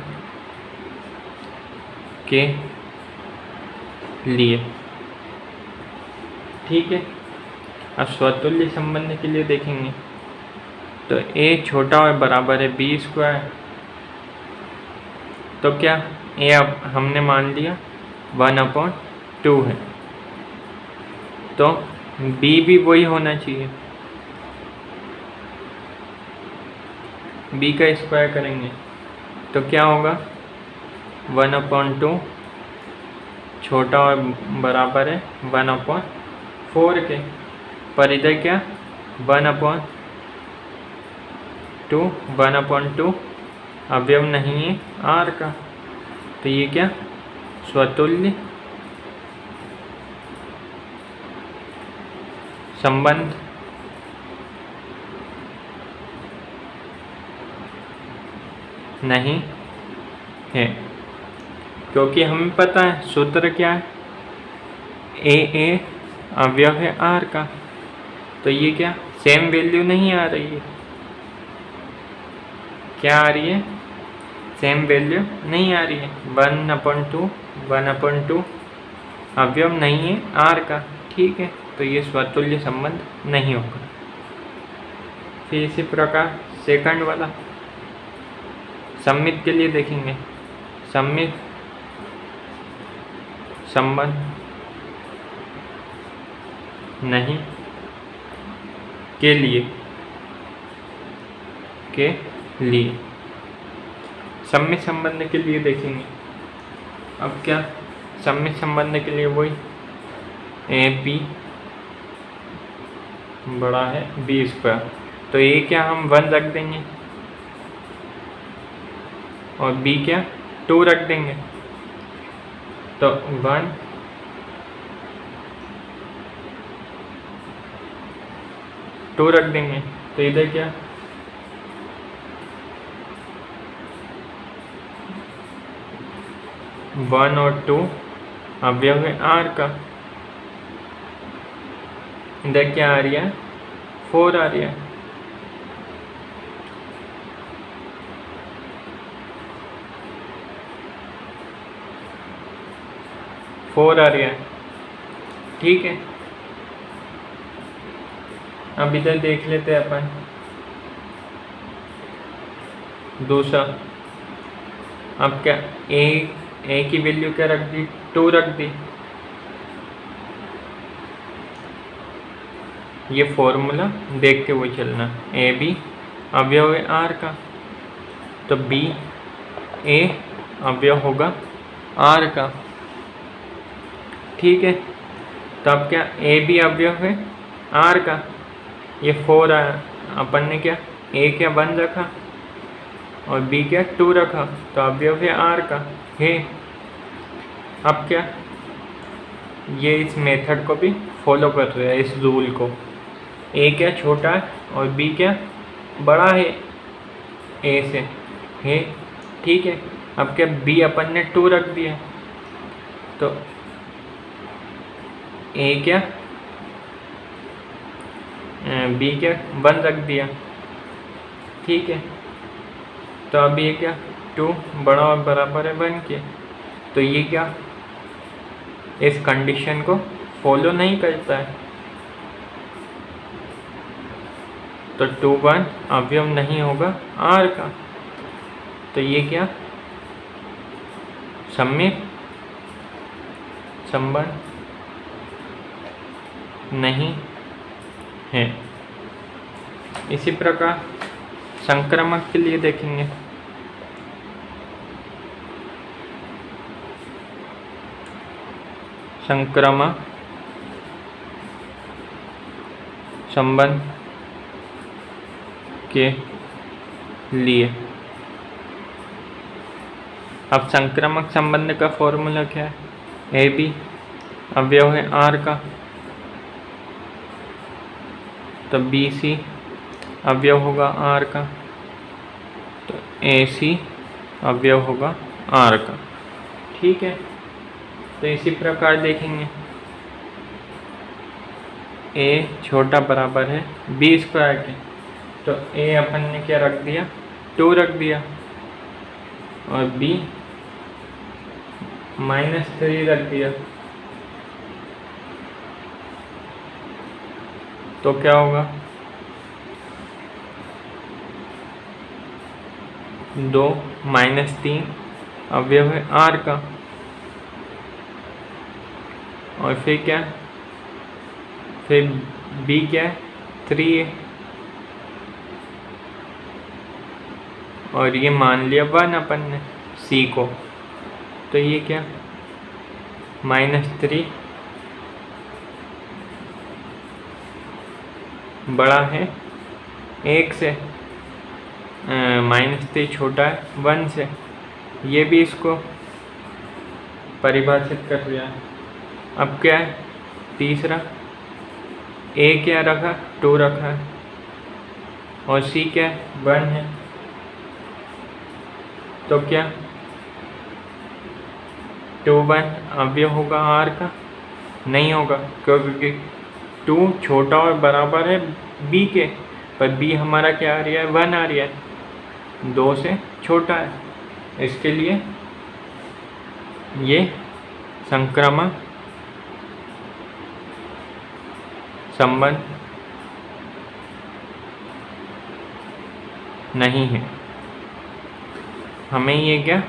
के लिए। ठीक है? अब स्वतुल्य संबंध के लिए देखेंगे। तो ए छोटा और बराबर है बी स्क्वायर तो क्या? ए अब हमने मान लिया वन अपॉन टू है। तो बी भी वही होना चाहिए। बी का स्क्वायर करेंगे तो क्या होगा? वन अपॉन टू छोटा और बराबर है वन अपॉन फोर के, पर इधर क्या? One upon two, one upon two अवयव नहीं है आर का तो ये क्या? स्वतुल्य संबंध। नहीं है। क्योंकि हमें पता है, सूत्र क्या है? ए ए अवयव है आर का। तो ये क्या? सेम वैल्यू नहीं आ रही है। क्या आ रही है? सेम वैल्यू नहीं आ रही है। One upon two one upon two अवयव नहीं है आर का। ठीक है तो ये स्वतुल्य संबंध नहीं होगा। फिर इसी प्रकार सेकंड वाला। सम्मित के लिए देखेंगे। सम्मित, संबंध, नहीं, के लिए के लिए। सम्मित संबंध के लिए देखेंगे। अब क्या? सम्मित संबंध के लिए वही ए, पी, बड़ा है, बी स्क्वायर। तो ये क्या हम वन रख देंगे? और बी क्या? टू रख देंगे। तो वन टू रख देंगे। तो इधर क्या? वन और टू अवयव है आर का। इधर क्या आ रही है? फोर आ रही है। फोर आ रही है। ठीक है। अब इधर देख लेते हैं अपन। दूसरा। अब क्या? ए ए की वैल्यू क्या रख दी? टू रख दी। ये फॉर्मूला देखते हुए चलना। ए बी अवयव है आर का। तो बी ए अवयव होगा आर का। ठीक है? तो अब क्या? ए बी अवयव है आर का। ये फोर आया अपन ने क्या? ए क्या वन रखा? और बी क्या? टू रखा। तो अवयव है आर का। है। अब क्या? ये इस मेथड को भी फॉलो कर रहे हैं, इस रूल को। ए क्या छोटा है और बी क्या बड़ा है? ए से। है। ठीक है। अब क्या? बी अपन ने टू रख दिया। तो ए क्या? बी क्या? वन रख दिया। ठीक है। तो अब ये क्या? टू बड़ा और बराबर है वन के। तो ये क्या? इस कंडीशन को फॉलो नहीं करता है। तो टू वन अवयव नहीं होगा आर का। तो ये क्या? सम्मित। संबंध। नहीं है। इसी प्रकार संक्रमक के लिए देखेंगे। संक्रमक संबंध के लिए। अब संक्रामक संबंध का फॉर्मूला क्या है? ए बी अवयव है आर का। तो बी सी अवयव होगा आर का। तो ए सी अवयव होगा आर का। ठीक है? तो इसी प्रकार देखेंगे। ए छोटा बराबर है बी स्क्वायर के। तो ए अपन ने क्या रख दिया? टू रख दिया। और बी माइनस थ्री रख दिया। तो क्या होगा? दो माइनस तीन अवयव है आर का। और फिर क्या? फिर बी क्या है? थ्री है। और ये मान लिया वन अपन ने सी को। तो ये क्या? माइनस थ्री बड़ा है। एक से माइनस थ्री छोटा है, वन से। ये भी इसको परिभाषित कर दिया है। अब क्या है? तीसरा, ए क्या रखा? टू रखा है। और सी क्या? है वन है। तो क्या? Two one. अवयव होगा आर का? नहीं होगा, क्योंकि टू छोटा और बराबर है बी के, पर बी हमारा क्या आ रहा है? वन आ रहा है। दो से छोटा है। इसके लिए ये संक्रमण संबंध नहीं है। हमें ये क्या?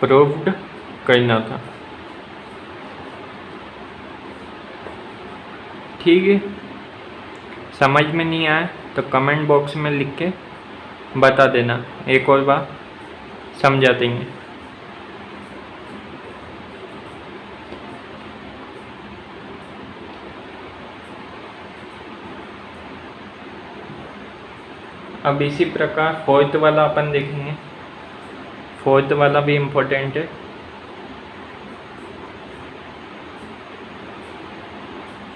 प्रूव्ड करना था। ठीक है? समझ में नहीं आया तो कमेंट बॉक्स में लिख के बता देना। एक और बार समझा देंगे। अब इसी प्रकार फोर्थ वाला अपन देखेंगे। फोर्थ वाला भी इम्पोर्टेंट है।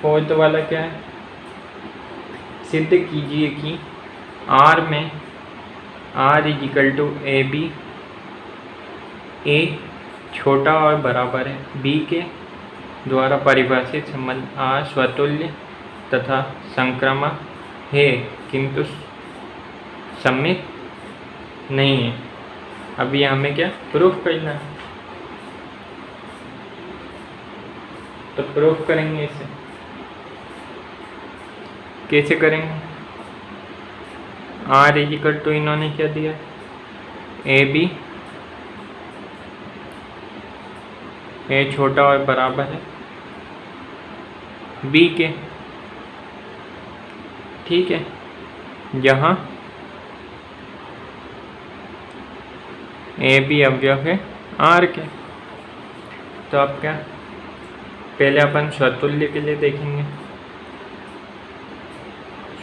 फोर्थ वाला क्या है? सिद्ध कीजिए कि आर में R is equal to A B, A छोटा और बराबर है। बी के द्वारा परिभाषित संबंध आर स्वतुल्य तथा संक्रामक है, किंतु सम्मित नहीं है। अभी हमें क्या? प्रूफ करना है। तो प्रूफ करेंगे इसे। कैसे करेंगे? आर इजिकल टू इन्होंने क्या दिया? ए बी ए छोटा और बराबर है। बी के। ठीक है। जहाँ ए बी अवयव है। आर के। तो अब क्या? पहले अपन स्वतुल्य के लिए देखेंगे।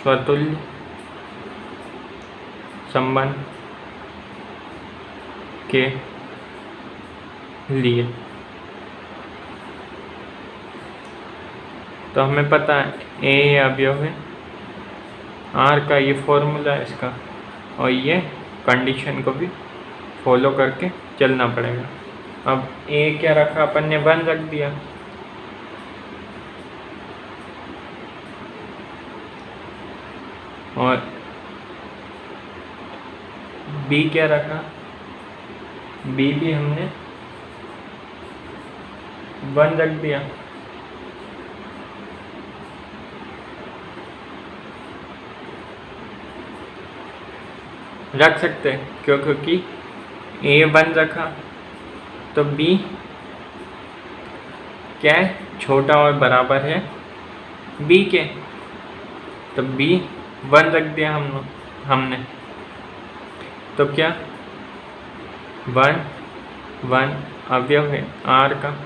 स्वतुल्य, संबंध के लिए। तो हमें पता है ए अवयव है आर का ये फॉर्मूला है इसका, और ये कंडीशन को भी फॉलो करके चलना पड़ेगा। अब ए क्या रखा? अपन ने वन रख दिया। और बी क्या रखा? बी भी हमने वन रख दिया। रख सकते हैं, क्यों? क्योंकि ए वन रखा तो बी क्या छोटा और बराबर है बी के। तो बी वन रख दिया हम हमने। तो क्या? वन वन अवयव है आर का।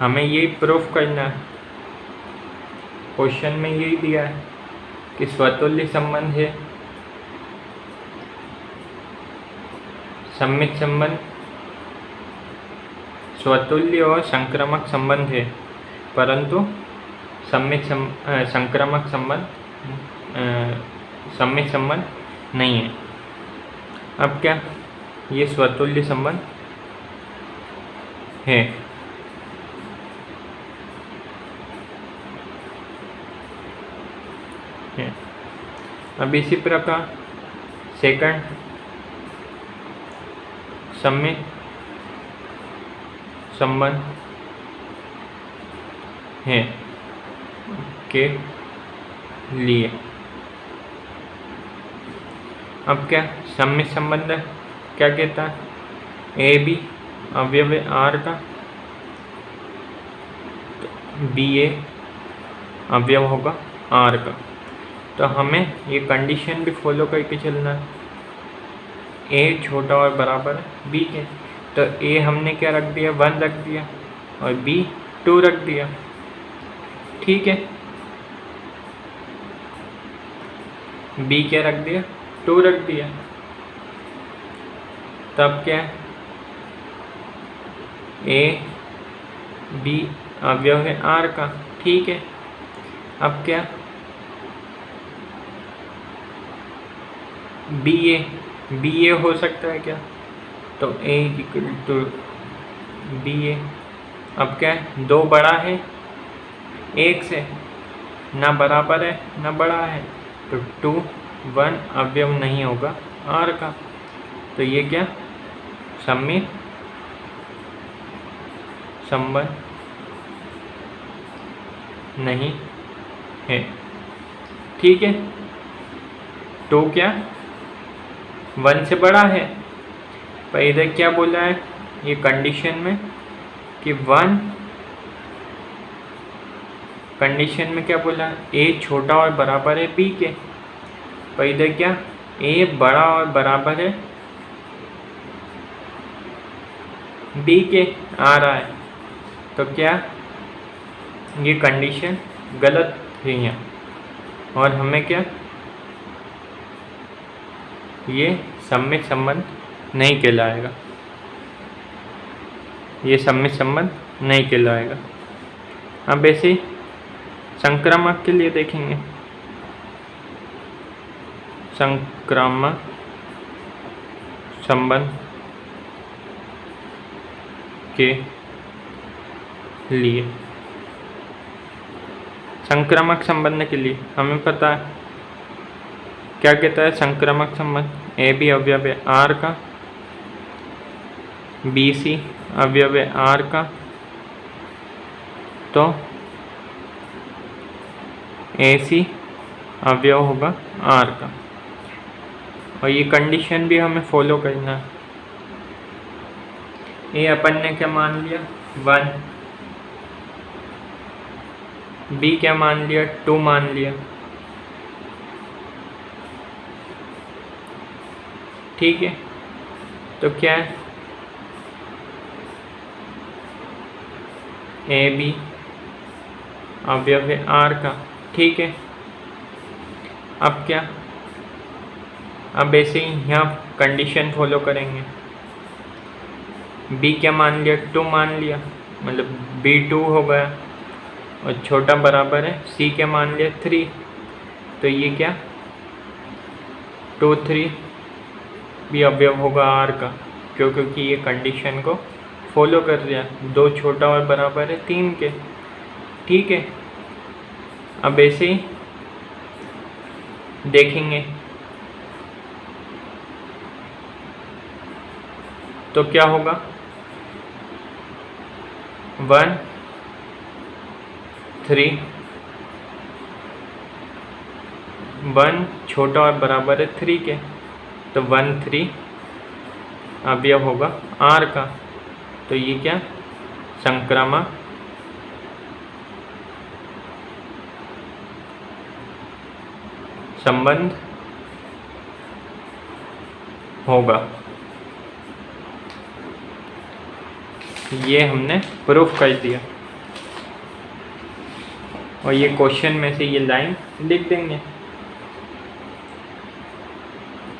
हमें यही प्रूफ करना है। क्वेश्चन में यही दिया है कि स्वतुल्य संबंध है। सम्मित संबंध स्वतुल्य और संक्रामक संबंध है। परंतु सम्मित सम, संक्रामक संबंध सम्मित संबंध नहीं है। अब क्या ये स्वतुल्य संबंध है? अब इसी प्रकार सेकंड सम्मित संबंध है के लिए। अब क्या? सम्मित संबंध क्या कहता है? ए बी अवयव आर का? तो बी ए अवयव होगा आर का। तो हमें ये कंडीशन भी फॉलो करके चलना है। ए छोटा और बराबर है बी के। तो ए हमने क्या रख दिया? वन रख दिया और बी टू रख दिया। ठीक है? बी क्या रख दिया? टू रख दिया तब क्या ए बी अवयव है आर का। ठीक है। अब क्या? बी ए बी ए हो सकता है क्या? तो A equal to B A अब क्या है? दो बड़ा है। एक से ना बराबर है, ना बड़ा है। तो टू वन अवयव नहीं होगा। आर का। तो ये क्या? सम्मित संबंध। नहीं है। ठीक है। टू क्या? वन से बड़ा है। पर इधर क्या बोला है? ये कंडीशन में कि वन कंडीशन में क्या बोला? है ए छोटा और बराबर है बी के। पर इधर क्या? ए बड़ा और बराबर है। बी के आ रहा है। तो क्या? ये कंडीशन गलत है यहाँ। और हमें क्या? ये सम्मित संबंध नहीं कहलाएगा। ये सम्मित संबंध नहीं कहलाएगा। अब ऐसे संक्रामक के लिए देखेंगे। संक्रामक संबंध के लिए। संक्रामक संबंध के लिए। हमें पता है। क्या कहता है? संक्रामक संबंध। ए बी अवयव आर का। बी सी अवयव आर का। तो ए सी अवयव होगा आर का। और ये कंडीशन भी हमें फॉलो करना है। ए अपन ने क्या मान लिया? वन बी क्या मान लिया? टू मान लिया। ठीक है। तो क्या है? ए बी अवयव आर का। ठीक है। अब क्या? अब ऐसे ही यहाँ कंडीशन फॉलो करेंगे। बी क्या मान लिया? टू मान लिया। मतलब बी टू हो गया। और छोटा बराबर है। सी क्या मान लिया? थ्री तो ये क्या? टू थ्री भी अवयव होगा आर का। क्यों? क्योंकि ये कंडीशन को फॉलो कर दिया दो छोटा और बराबर है तीन के। ठीक है? अब ऐसे ही देखेंगे। तो क्या होगा? वन थ्री वन छोटा और बराबर है थ्री के। तो वन थ्री अब यह होगा आर का। तो ये क्या? संक्रामक। संबंध होगा। ये हमने प्रूफ कर दिया। और ये क्वेश्चन में से ये लाइन लिख देंगे।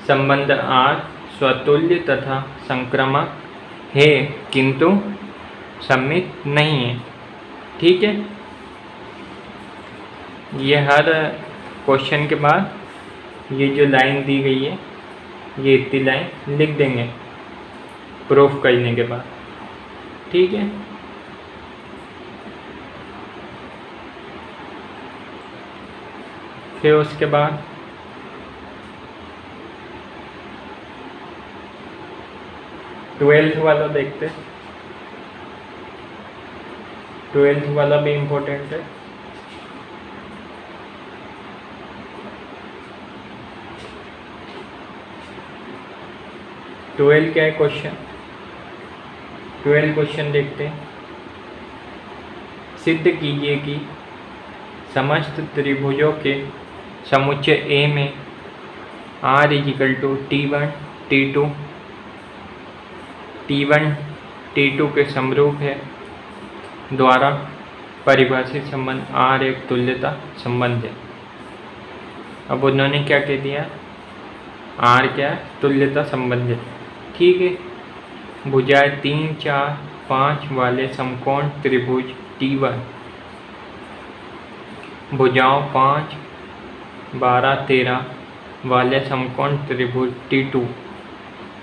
संबंध आर, स्वतुल्य तथा संक्रमक है, किंतु सम्मित नहीं है। ठीक है? ये हर क्वेश्चन के बाद ये जो लाइन दी गई है, ये इतनी लाइन लिख देंगे। प्रूफ करने के बाद। ठीक है? फिर उसके बाद? ट्वेल्थ वाला देखते। ट्वेल्थ वाला भी इम्पोर्टेंट है। ट्वेल्थ क्या है? क्वेश्चन ट्वेल्व क्वेश्चन देखते हैं। सिद्ध कीजिए कि समस्त त्रिभुजों के समुच्चय ए में R is equal to T one T two T one T two के समरूप है, द्वारा परिभाषित संबंध आर एक तुल्यता संबंध है। अब उन्होंने क्या कह दिया? आर क्या? तुल्यता संबंध है। ठीक है। भुजाएँ तीन, चार, पाँच वाले समकोण त्रिभुज टी वन भुजाओं पाँच, बारह, तेरह वाले समकोण त्रिभुज टी टू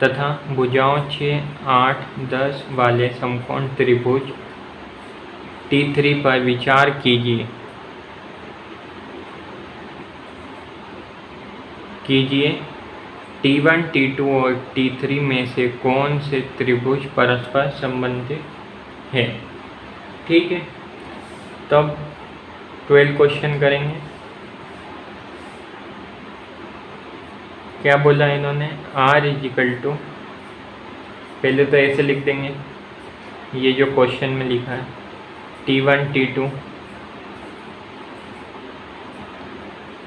तथा भुजाओं छः आठ, दस वाले समकोण त्रिभुज टी थ्री पर विचार कीजिए। कीजिए। टी वन टी टू और टी थ्री में से कौन से त्रिभुज परस्पर संबंधित है? ठीक है, तब ट्वेल्व क्वेश्चन करेंगे। क्या बोला इन्होंने? आर इजिकल टू पहले तो ऐसे लिख देंगे। ये जो क्वेश्चन में लिखा है T one T two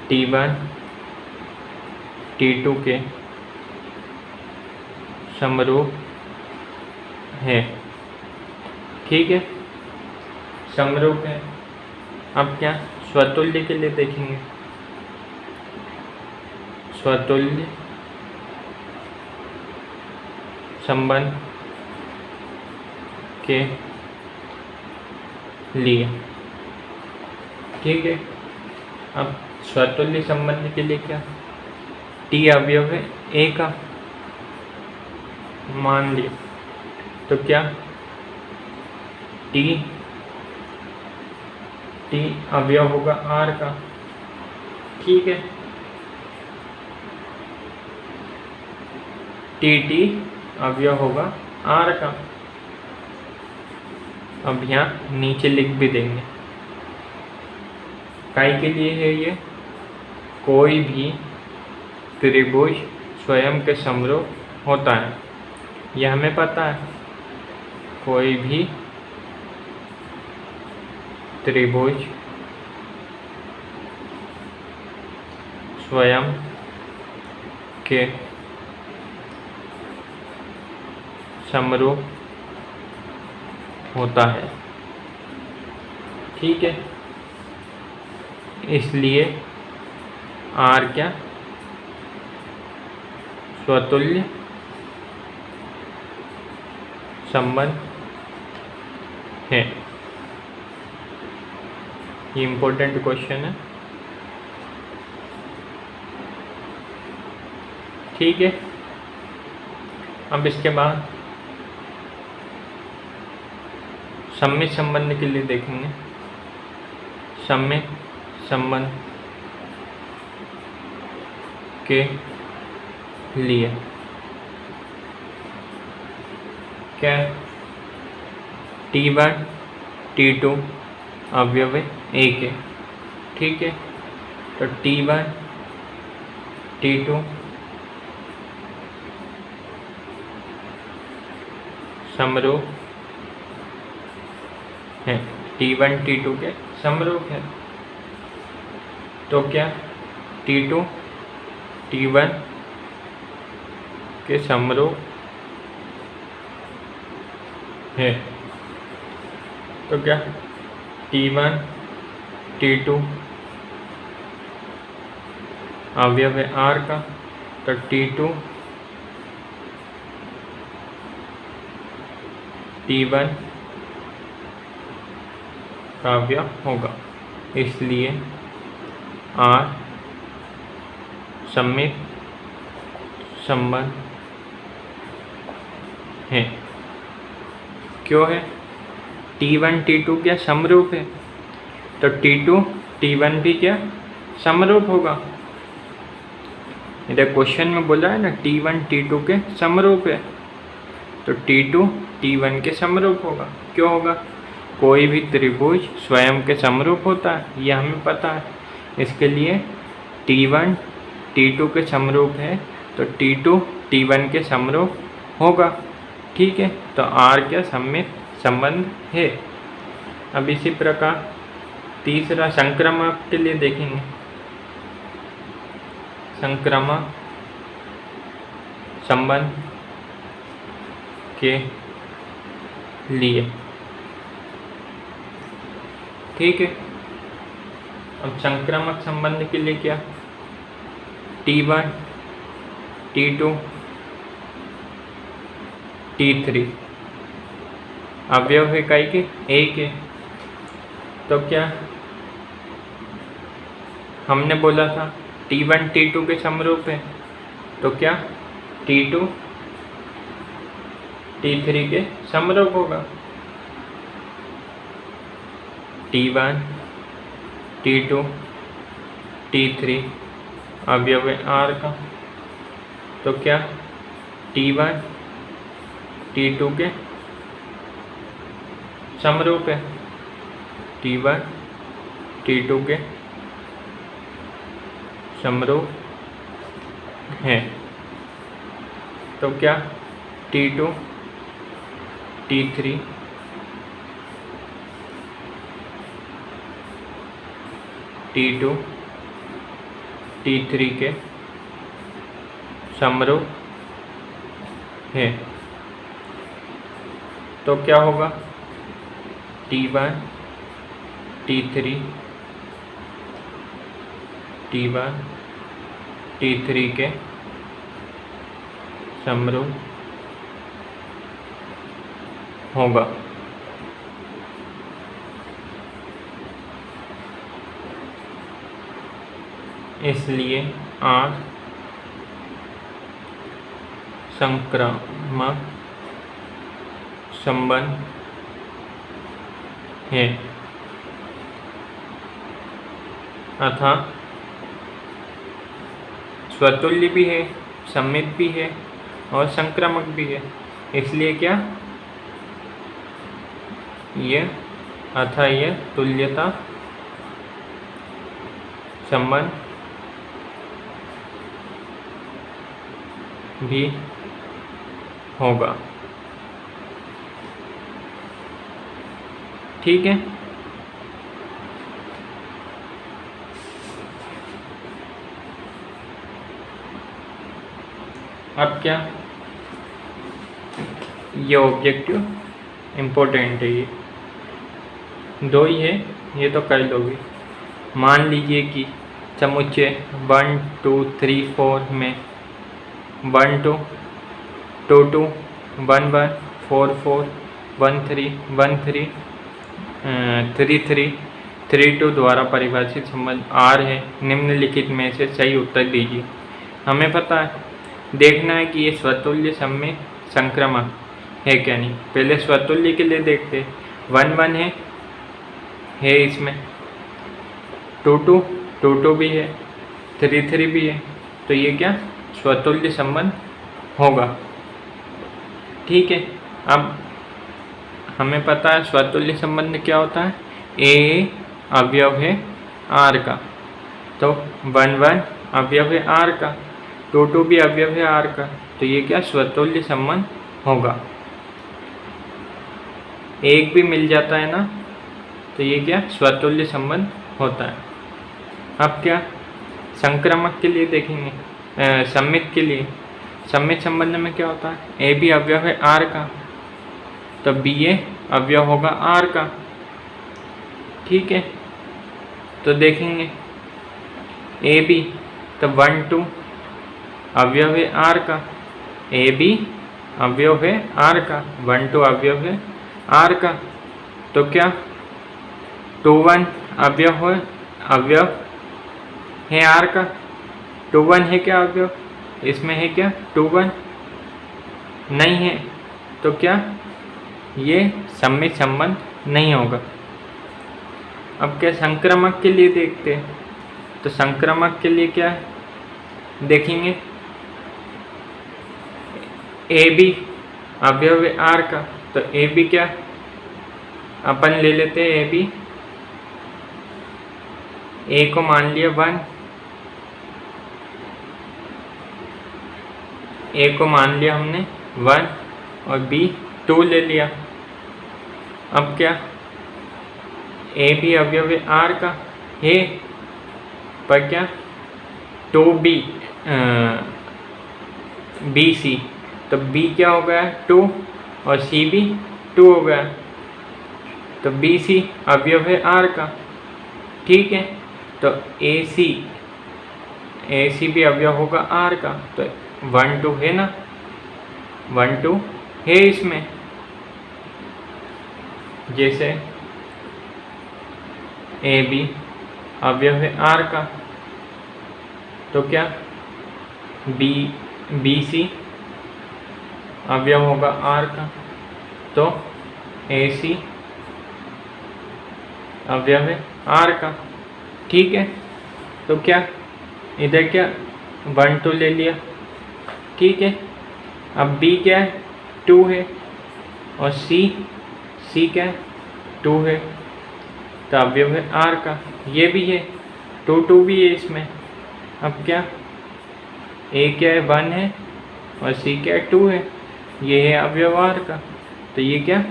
T one T two के समरूप है। ठीक है? समरूप है अब क्या? स्वतुल्य के लिए देखेंगे। स्वतुल्य, संबंध के लिए। ठीक है? अब स्वतुल्य संबंध के लिए क्या? टी अवयव है, ए का। मान लिया। तो क्या? टी। टी अवयव होगा आर का। ठीक है। टी टी अवयव होगा आर का। अब यहाँ नीचे लिख भी देंगे। काय के लिए है ये? कोई भी त्रिभुज स्वयं के समरूप होता है। यह हमें पता है। कोई भी त्रिभुज स्वयं के समरूप होता है। ठीक है? इसलिए आर क्या? स्वतुल्य संबंध है। ये इम्पोर्टेंट क्वेश्चन है। ठीक है। अब इसके बाद सम्मित संबंध के लिए देखेंगे। सम्मित संबंध के लिए। क्या टी वन टी टू अवयव एक है। ठीक है? तो टी वन टी टू समरूप है। टी वन टी टू के समरूप है। तो क्या? टी टू टी वन के समरूप है। तो क्या? टी वन टी टू अवयव है आर का तो टी टू टी वन काव्य होगा। इसलिए आर सम्मित संबंध है। क्यों है? टी वन टी टू क्या समरूप है? तो टी टू टी वन भी क्या समरूप होगा? इधर क्वेश्चन में बोला है ना टी वन टी टू के समरूप है। तो टी टू टी वन के समरूप होगा। क्यों होगा? कोई भी त्रिभुज स्वयं के समरूप होता है यह हमें पता है। इसके लिए टी वन टी टू के समरूप है तो टी टू टी वन के समरूप होगा। ठीक है तो आर क्या सम्मित संबंध है? अब इसी प्रकार तीसरा संक्रमक के लिए देखेंगे। संक्रमक संबंध के लिए। ठीक है, अब संक्रामक संबंध के लिए क्या? T one T two T three अवयव इकाई के? एक है। तो क्या? हमने बोला था टी वन टी टू के समरूप है। तो क्या? टी टू टी थ्री के समरूप होगा। T one T two T three अवयव आर का। तो क्या? टी वन टी टू के। समरूप है। टी वन टी टू के। समरूप है। तो क्या? T two T three T two T three के। समरूप है। तो क्या होगा? T one T three T one T three के समरूप होगा। इसलिए आर संक्रामक संबंध है। अथा, स्वतुल्य भी है, सम्मित भी है और संक्रामक भी है। इसलिए क्या? यह अथा यह तुल्यता संबंध भी होगा। ठीक है। अब क्या? ये ऑब्जेक्टिव इम्पोर्टेंट है ये। दो ही है, ये तो कर लोगे। मान लीजिए कि समुच्चय वन टू थ्री फोर में one two two two one one four four one three one three three three three two द्वारा परिभाषित संबंध आर है। निम्नलिखित में से सही उत्तर दीजिए। हमें पता है। देखना है कि ये स्वतुल्य समय संक्रमण है क्या नहीं। पहले स्वतुल्य के लिए देखते वन वन है है इसमें। टू टू टू टू भी है, थ्री थ्री भी है। तो ये क्या? स्वतुल्य संबंध होगा। ठीक है। अब हमें पता है स्वतुल्य संबंध क्या होता है? ए अवयव है आर का। तो वन वन अवयव है आर का। टू टू भी अवयव है आर का। तो ये क्या स्वतुल्य संबंध होगा? एक भी मिल जाता है ना? तो ये क्या स्वतुल्य संबंध होता है। अब क्या? संक्रमक के लिए देखेंगे। सम्मित के लिए। सम्मित संबंध में क्या होता है? ए भी अवयव है आर का। तो बी ए अवयव होगा आर का। ठीक है? तो देखेंगे। ए बी तो वन टू अवयव है आर का। ए बी अवयव है आर का। वन टू अवयव है आर का। तो क्या? टू वन अवयव हो, अवयव है आर का। टू वन है क्या अवयव? इसमें है क्या? टू वन नहीं है। तो क्या? ये सम्मित संबंध नहीं होगा। अब क्या संक्रमक के लिए देखते हैं? तो संक्रमक के लिए क्या है देखेंगे? ए बी अवयव आर का। तो ए बी क्या? अपन ले लेते हैं ए बी ए को मान लिया वन। ए को मान लिया हमने वन और बी टू ले लिया। अब क्या? ए भी अवयव आर का? है पर क्या? टू बी बी सी तो बी क्या हो गया? टू और सी भी टू हो गया। तो बी सी अवयव है आर का। ठीक है? तो ए सी ए सी भी अवयव होगा आर का। तो वन टू है ना? वन टू है इसमें। जैसे ए, बी, अवयव है आर का। तो क्या? बी बी, सी, अवयव होगा आर का। तो ए, सी, अवयव है आर का। ठीक है? तो क्या? इधर क्या? वन, टू ले लिया। ठीक है? अब बी क्या है? टू है। और सी? सी क्या है? टू है। तो अवयव है। आर का। ये भी है। टू टू भी है इसमें। अब क्या? ए क्या है? वन है। और सी क्या है? टू है। ये है अवयव आर का। तो ये क्या?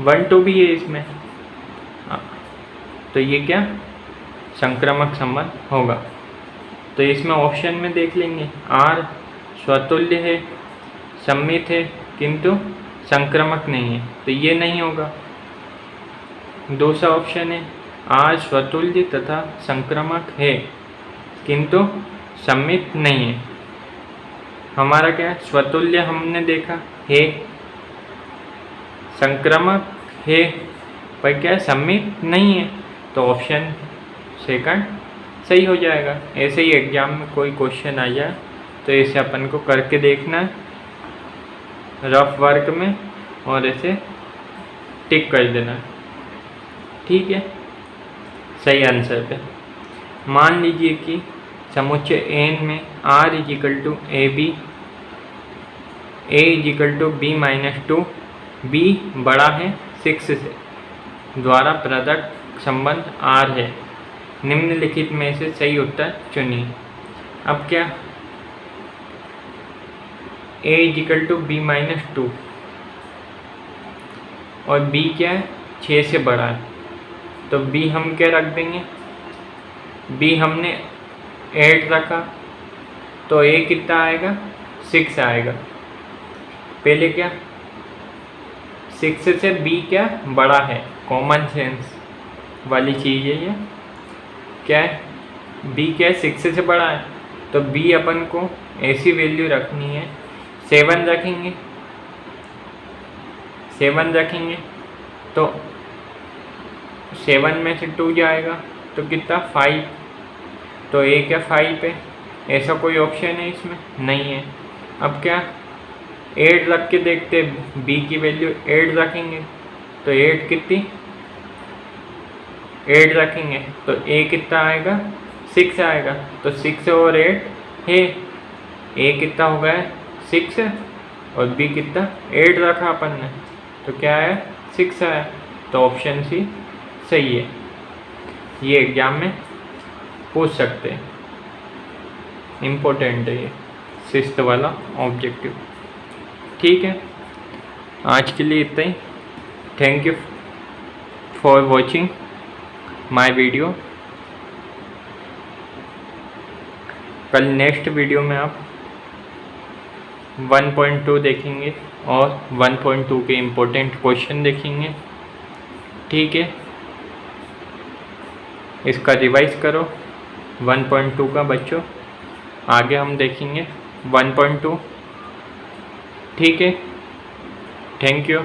वन, टू भी है इसमें। तो ये क्या? संक्रामक संबंध होगा। तो इसमें ऑप्शन में देख लेंगे। आर, स्वतुल्य है। सम्मित है। किंतु संक्रामक नहीं है तो ये नहीं होगा। दूसरा ऑप्शन है, आज स्वतुल्य तथा संक्रमक है, किंतु सम्मित नहीं है। हमारा क्या है? स्वतुल्य हमने देखा, है। संक्रमक है, पर क्या सम्मित नहीं है? तो ऑप्शन सेकंड सही हो जाएगा। ऐसे ही एग्ज़ाम में कोई क्वेश्चन आ जाए तो ऐसे अपन को करके देखना है। रफ वर्क में और ऐसे टिक कर देना। ठीक है? सही आंसर पे। मान लीजिए कि समुच्चय एन में R is equal to A B A is equal to B minus two B बड़ा है सिक्स से द्वारा प्रदत्त संबंध आर है। निम्नलिखित में से सही उत्तर चुनिए। अब क्या A is equal to B minus two और बी क्या है? छः से बड़ा है। तो बी हम क्या रख देंगे? बी हमने एट रखा। तो ए कितना आएगा? सिक्स आएगा। पहले क्या? सिक्स से बी क्या? बड़ा है। कॉमन सेंस वाली चीज़ है ये। क्या है? बी क्या है? सिक्स से बड़ा है। तो बी अपन को ऐसी वैल्यू रखनी है। सेवन रखेंगे। सेवन रखेंगे तो सेवन में से टू जाएगा तो कितना? फाइव तो ए क्या फाइव है? ऐसा कोई ऑप्शन है इसमें? नहीं है। अब क्या? एट रख के देखते बी की वैल्यू एट रखेंगे तो एट कितनी? एट रखेंगे तो ए कितना आएगा? सिक्स आएगा। तो सिक्स और एट है। ए कितना हो गया? सिक्स है और बी कितना? एट रखा अपन ने। तो क्या है? सिक्स आया। तो ऑप्शन सी सही है। ये एग्ज़ाम में पूछ सकते हैं। इम्पोर्टेंट है ये। सिस्ट वाला ऑब्जेक्टिव ठीक है। आज के लिए इतना ही। Thank you for watching my video कल नेक्स्ट वीडियो में आप 1.2 देखेंगे और 1.2 के इम्पोर्टेंट क्वेश्चन देखेंगे। ठीक है? इसका रिवाइज करो। 1.2 का बच्चों, आगे हम देखेंगे। 1.2 ठीक है? Thank you